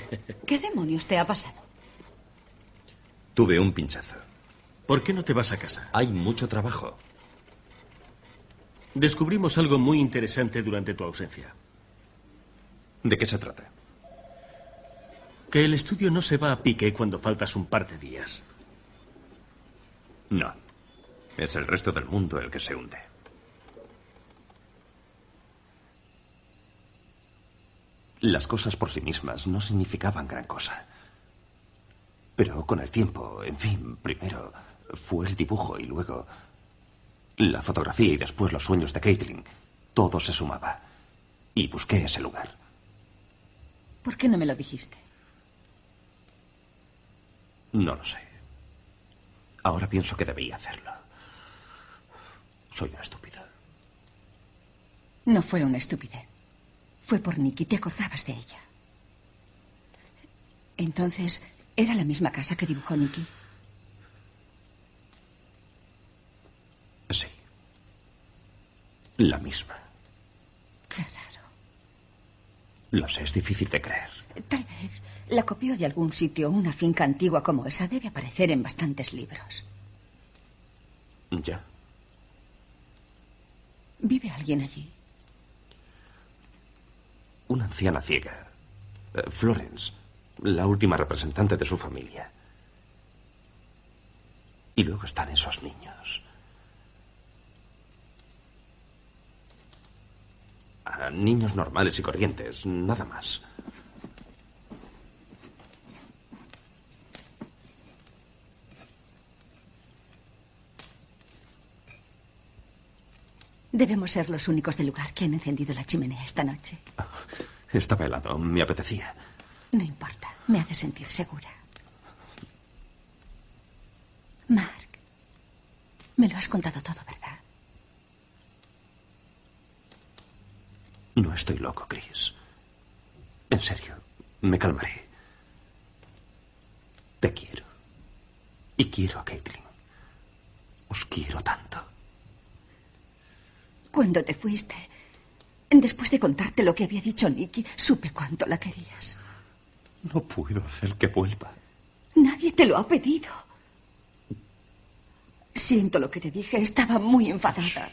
¿Qué demonios te ha pasado? Tuve un pinchazo. ¿Por qué no te vas a casa? Hay mucho trabajo. Descubrimos algo muy interesante durante tu ausencia. ¿De qué se trata? Que el estudio no se va a pique cuando faltas un par de días. No. Es el resto del mundo el que se hunde. Las cosas por sí mismas no significaban gran cosa. Pero con el tiempo, en fin, primero fue el dibujo y luego la fotografía y después los sueños de Caitlin. Todo se sumaba. Y busqué ese lugar. ¿Por qué no me lo dijiste? No lo sé. Ahora pienso que debía hacerlo. Soy una estúpida. No fue una estupidez. Fue por Nicky. Te acordabas de ella. Entonces, ¿era la misma casa que dibujó Nicky? Sí. La misma. Qué raro. Lo sé, es difícil de creer. Tal vez la copió de algún sitio. Una finca antigua como esa debe aparecer en bastantes libros. Ya. ¿Vive alguien allí? Una anciana ciega. Eh, Florence, la última representante de su familia. Y luego están esos niños. Ah, niños normales y corrientes, nada más. Debemos ser los únicos del lugar que han encendido la chimenea esta noche. Estaba helado, me apetecía. No importa, me hace sentir segura. Mark, me lo has contado todo, ¿verdad? No estoy loco, Chris. En serio, me calmaré. Te quiero. Y quiero a Caitlin. Os quiero tanto. Cuando te fuiste, después de contarte lo que había dicho Nicky, supe cuánto la querías. No puedo hacer que vuelva. Nadie te lo ha pedido. Siento lo que te dije, estaba muy enfadada.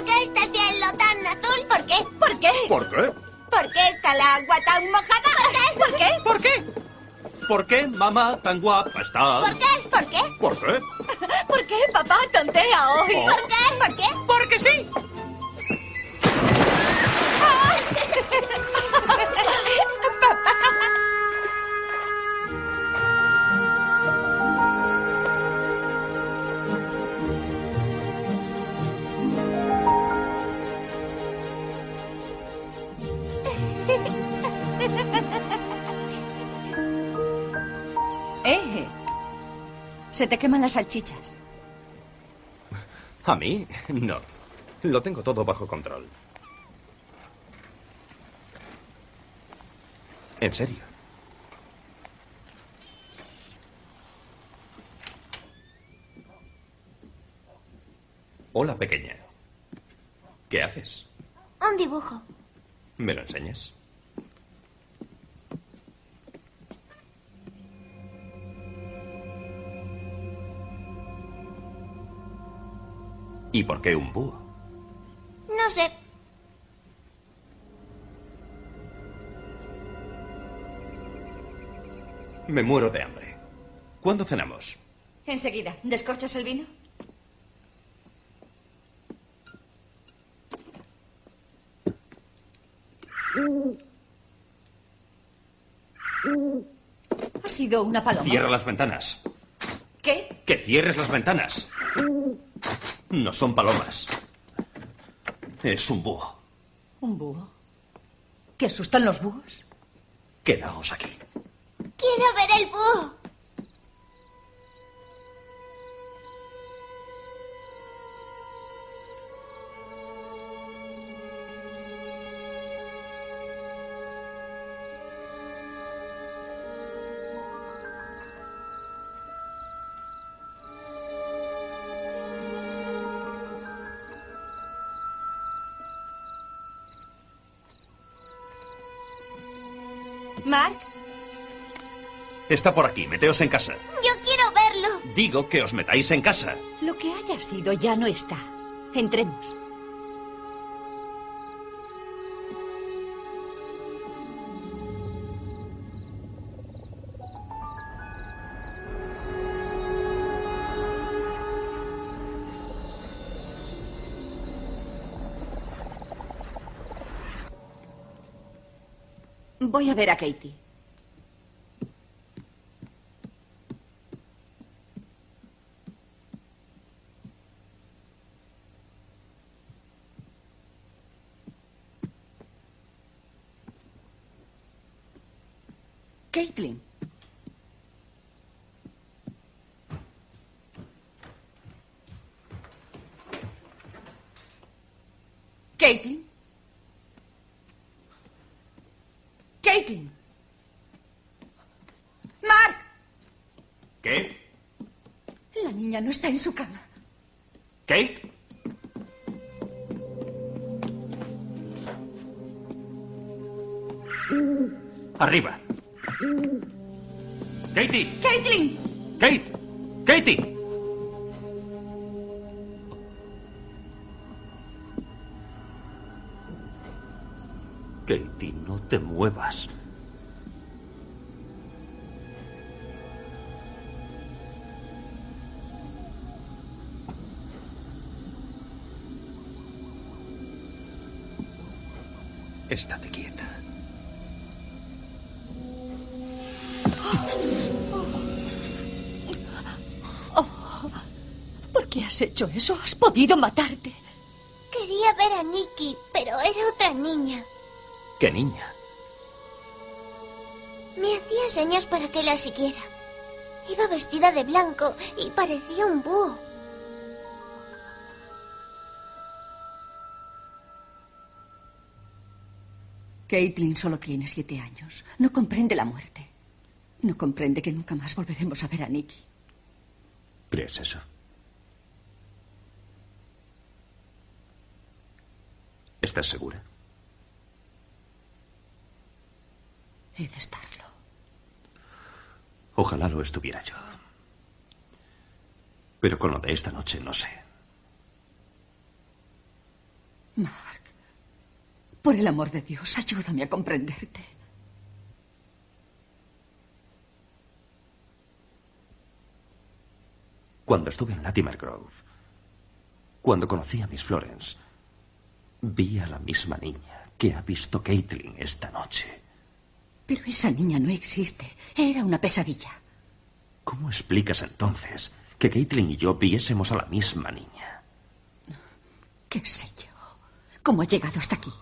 ¿Por qué está el cielo tan azul? ¿Por qué? ¿Por qué? ¿Por qué? ¿Por qué está el agua tan mojada? ¿Por qué? ¿Por qué? ¿Por qué? ¿Por qué mamá tan guapa está? ¿Por qué? ¿Por qué? ¿Por qué? ¿Por qué papá tontea hoy? Oh. ¿Por qué? ¿Por qué? Porque sí. Se te queman las salchichas. ¿A mí? No. Lo tengo todo bajo control. ¿En serio? Hola, pequeña. ¿Qué haces? Un dibujo. ¿Me lo enseñas? ¿Y por qué un búho? No sé. Me muero de hambre. ¿Cuándo cenamos? Enseguida, ¿descorchas el vino? Ha sido una paloma. Cierra las ventanas. ¿Qué? Que cierres las ventanas. No son palomas. Es un búho. ¿Un búho? ¿Te asustan los búhos? Quedaos aquí. Quiero ver el búho. Está por aquí. Meteos en casa. Yo quiero verlo. Digo que os metáis en casa. lo que haya sido ya no está. Entremos. Voy a ver a Katie. Caitlin. Caitlin. Caitlin. Mark. ¿Qué? La niña no está en su cama. ¿Kate? Arriba. Katie. Caitlin. Kate. Katie. Katie, no te muevas. Estate quieta. ¿Por qué has hecho eso? Has podido matarte. ¿Qué niña? Me hacía señas para que la siguiera. Iba vestida de blanco y parecía un búho. Caitlin solo tiene siete años. No comprende la muerte. No comprende que nunca más volveremos a ver a Nicky. ¿Crees eso? ¿Estás segura? He de estarlo. Ojalá lo estuviera yo. Pero con lo de esta noche no sé. Mark, por el amor de Dios, ayúdame a comprenderte. Cuando estuve en Latimer Grove, cuando conocí a Miss Florence, vi a la misma niña que ha visto Caitlin esta noche. Pero esa niña no existe. Era una pesadilla. ¿Cómo explicas entonces que Caitlin y yo viésemos a la misma niña? ¿Qué sé yo? ¿Cómo ha llegado hasta aquí?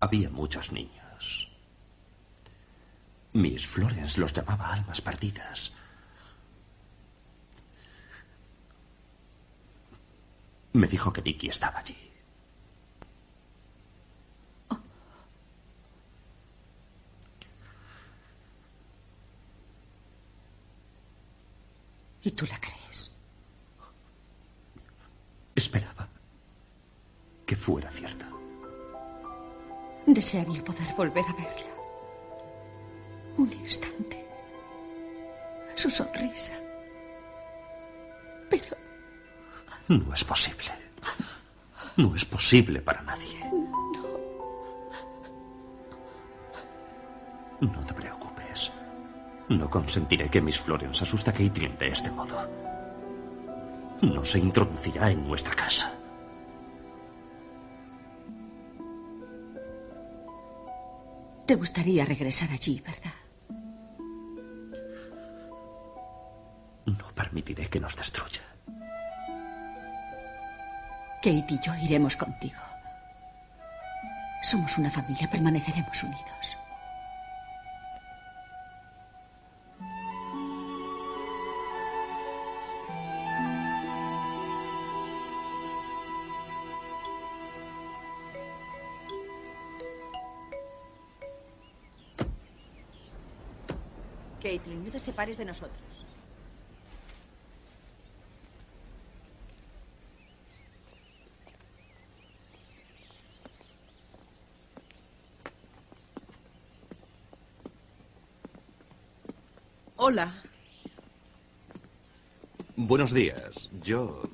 Había muchos niños. Miss Florence los llamaba almas perdidas. Me dijo que Nicky estaba allí. Desearía poder volver a verla. Un instante. Su sonrisa. Pero No es posible. No es posible para nadie. No te preocupes. No consentiré que Miss Florence asuste a Caitlin de este modo. No se introducirá en nuestra casa. Te gustaría regresar allí, ¿verdad? No permitiré que nos destruya. Kate y yo iremos contigo. Somos una familia, permaneceremos unidos. Separes de nosotros. Hola. Buenos días. Yo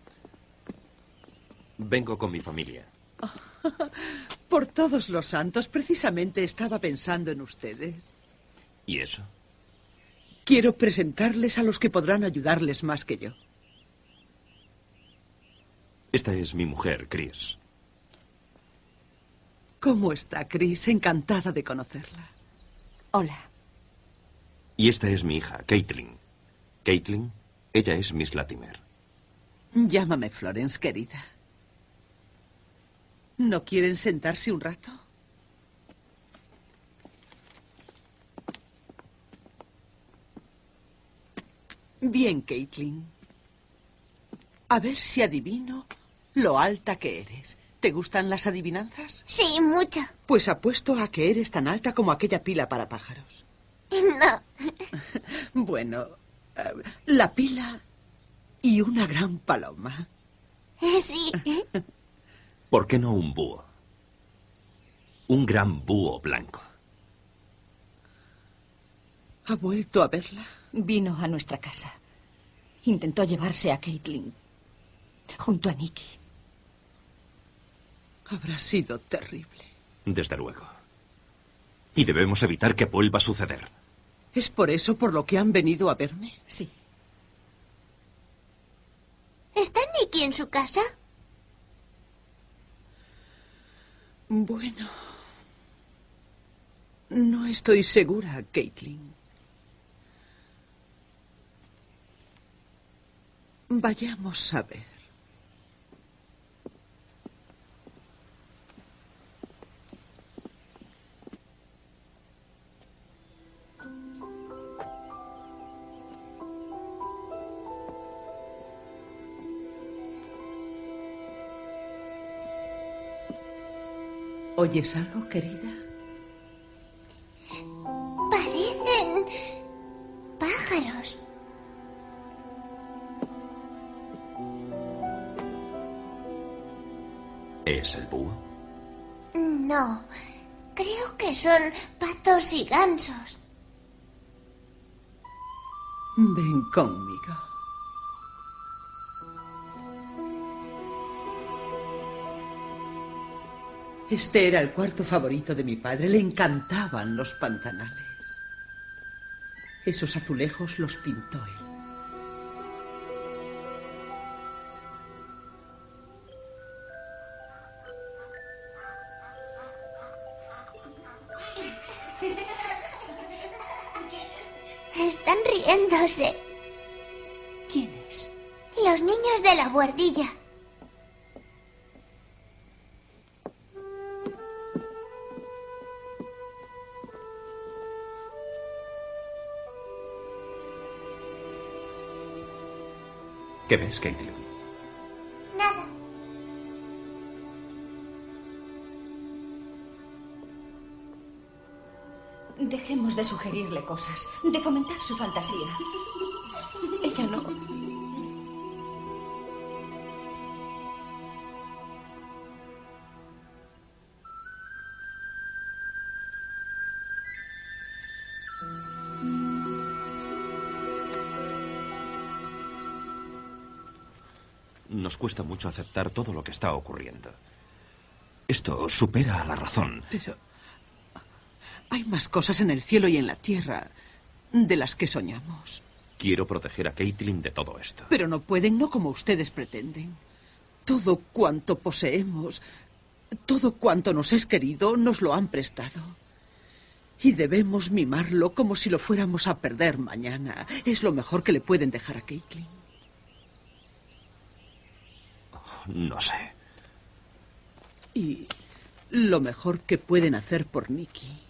vengo con mi familia. Por todos los santos, precisamente estaba pensando en ustedes. ¿Y eso? Quiero presentarles a los que podrán ayudarles más que yo. Esta es mi mujer, Chris. ¿Cómo está, Chris? Encantada de conocerla. Hola. Y esta es mi hija, Caitlin. Caitlin, ella es Miss Latimer. Llámame Florence, querida. ¿No quieren sentarse un rato? Bien, Caitlin. A ver si adivino lo alta que eres. ¿Te gustan las adivinanzas? Sí, mucho. Pues apuesto a que eres tan alta como aquella pila para pájaros. No. Bueno, eh, la pila y una gran paloma. Sí. ¿Por qué no un búho? Un gran búho blanco. ¿Ha vuelto a verla? Vino a nuestra casa. Intentó llevarse a Caitlin. Junto a Nicky. Habrá sido terrible. Desde luego. Y debemos evitar que vuelva a suceder. ¿Es por eso por lo que han venido a verme? Sí. ¿Está Nicky en su casa? Bueno. No estoy segura, Caitlin. Vayamos a ver. ¿Oyes algo, querido? ¿Es el búho? No, creo que son patos y gansos. Ven conmigo. Este era el cuarto favorito de mi padre. Le encantaban los pantanales. Esos azulejos los pintó él. Riéndose. ¿Quiénes? Los niños de la guardilla. ¿Qué ves, Caitlin? De sugerirle cosas, de fomentar su fantasía. Ella no. Nos cuesta mucho aceptar todo lo que está ocurriendo. Esto supera a la razón. Pero hay más cosas en el cielo y en la tierra de las que soñamos. Quiero proteger a Caitlin de todo esto. Pero no pueden, no como ustedes pretenden. Todo cuanto poseemos, todo cuanto nos es querido, nos lo han prestado. Y debemos mimarlo como si lo fuéramos a perder mañana. Es lo mejor que le pueden dejar a Caitlin. No sé. Y lo mejor que pueden hacer por Nicky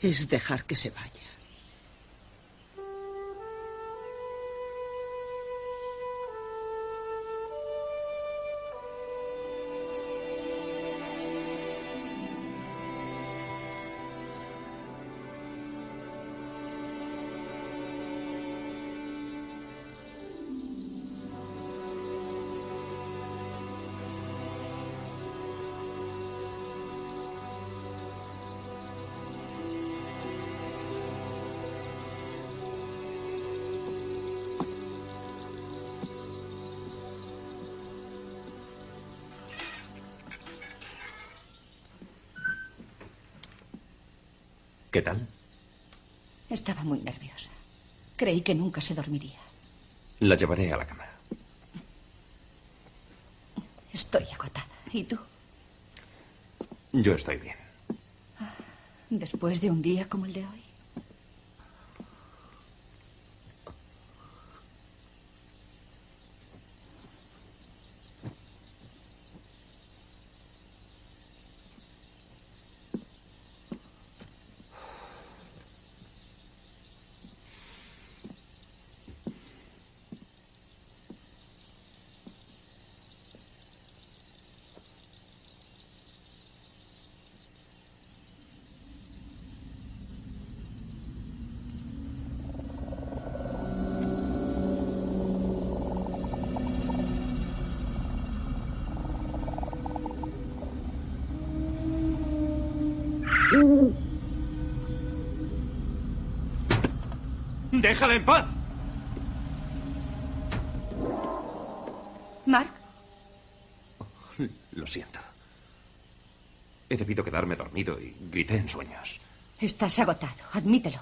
es dejar que se vaya. ¿Qué tal? Estaba muy nerviosa. Creí que nunca se dormiría. La llevaré a la cama. Estoy agotada. ¿Y tú? Yo estoy bien. Después de un día como el de hoy. ¡Déjala en paz! Mark, Lo siento. He debido quedarme dormido y grité en sueños. estás agotado. Admítelo.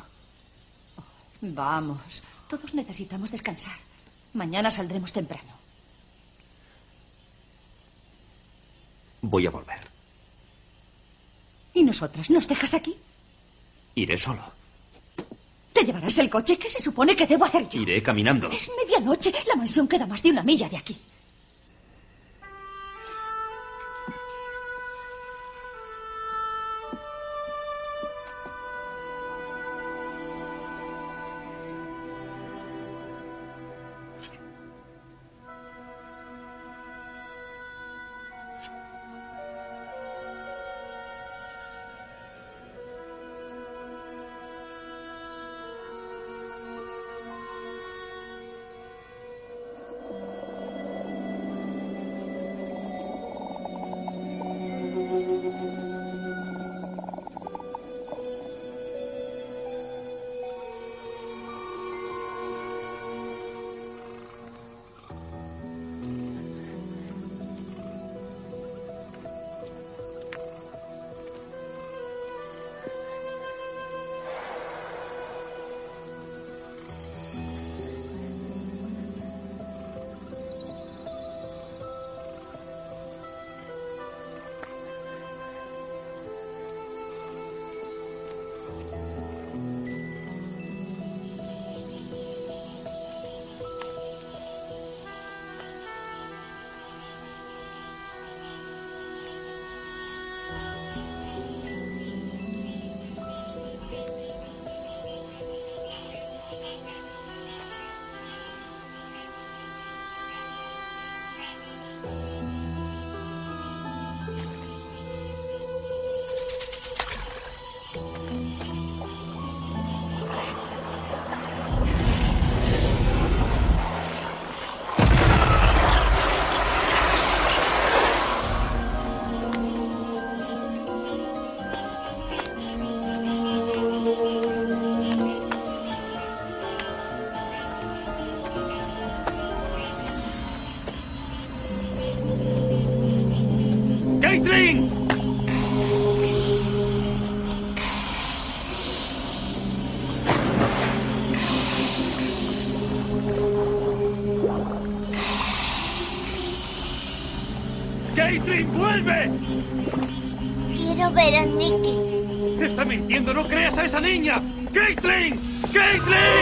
Vamos, todos necesitamos descansar. Mañana saldremos temprano. Voy a volver. ¿Y nosotras? ¿Nos dejas aquí? Iré solo. ¿Te llevarás el coche? ¿Qué se supone que debo hacer yo? Iré caminando. Es medianoche. La mansión queda más de una milla de aquí. Vuelve! Quiero ver a Nicky. ¡Está mintiendo! ¡No creas a esa niña! ¡Caitlin! ¡Caitlin!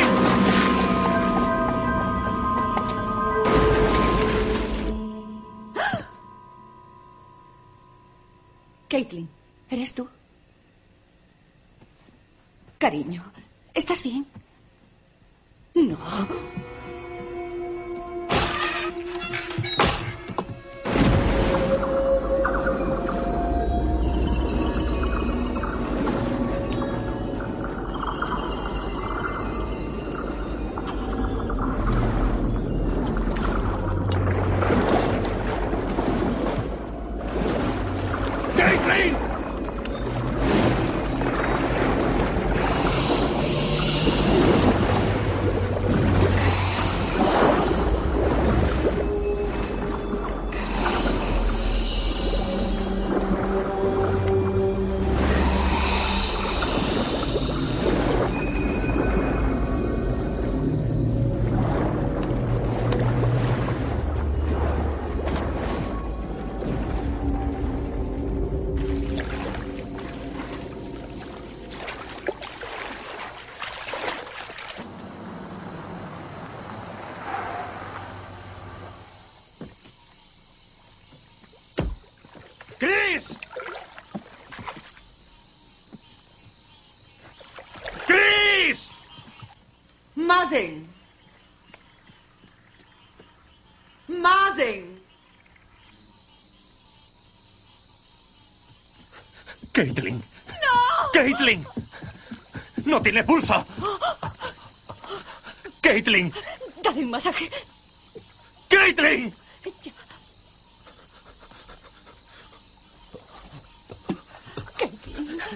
¡Caitlin! ¡No! ¡Caitlin! ¡No tiene pulso! ¡Caitlin! Dale un masaje. ¡Caitlin!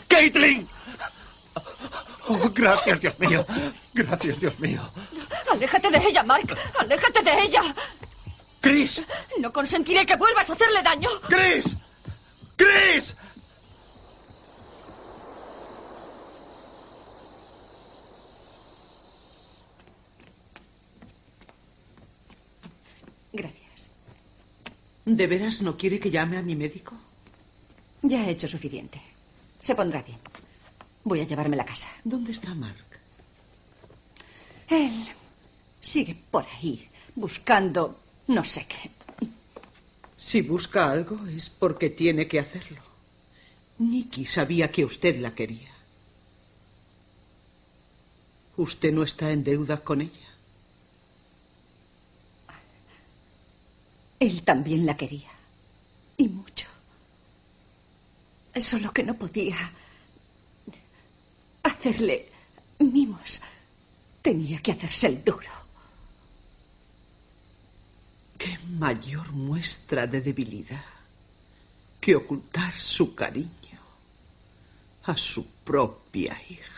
¡Caitlin! Oh, gracias, Dios mío. Gracias, Dios mío. Aléjate de ella, Mark. Aléjate de ella. ¡Chris! No consentiré que vuelvas a hacerle daño. ¡Chris! Gracias. ¿De veras no quiere que llame a mi médico? Ya he hecho suficiente. Se pondrá bien. Voy a llevarme a la casa. ¿Dónde está Mark? Él sigue por ahí, buscando no sé qué. Si busca algo es porque tiene que hacerlo. Nicky sabía que usted la quería. Usted no está en deuda con ella. Él también la quería. Y mucho. Solo que no podía hacerle mimos. Tenía que hacerse el duro. ¿Qué mayor muestra de debilidad que ocultar su cariño a su propia hija?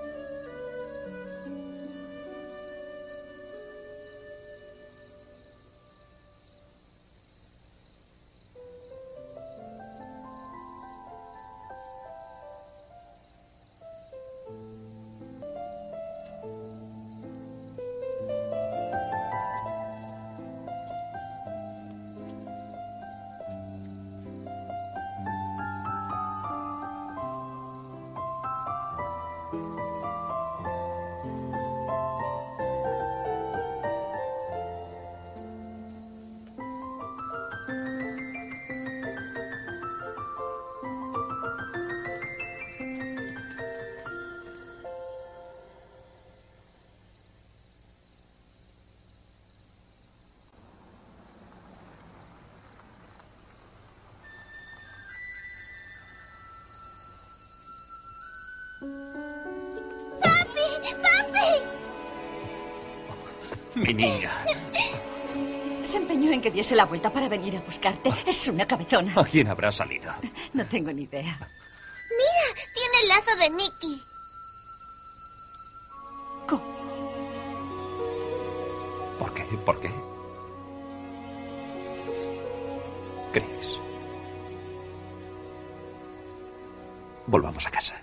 ¡Papi! ¡Papi! Mi niña. Se empeñó en que diese la vuelta para venir a buscarte. Es una cabezona. ¿A quién habrá salido? No tengo ni idea. Mira, tiene el lazo de Nicky. ¿Por qué? ¿Por qué? Chris. Volvamos a casa.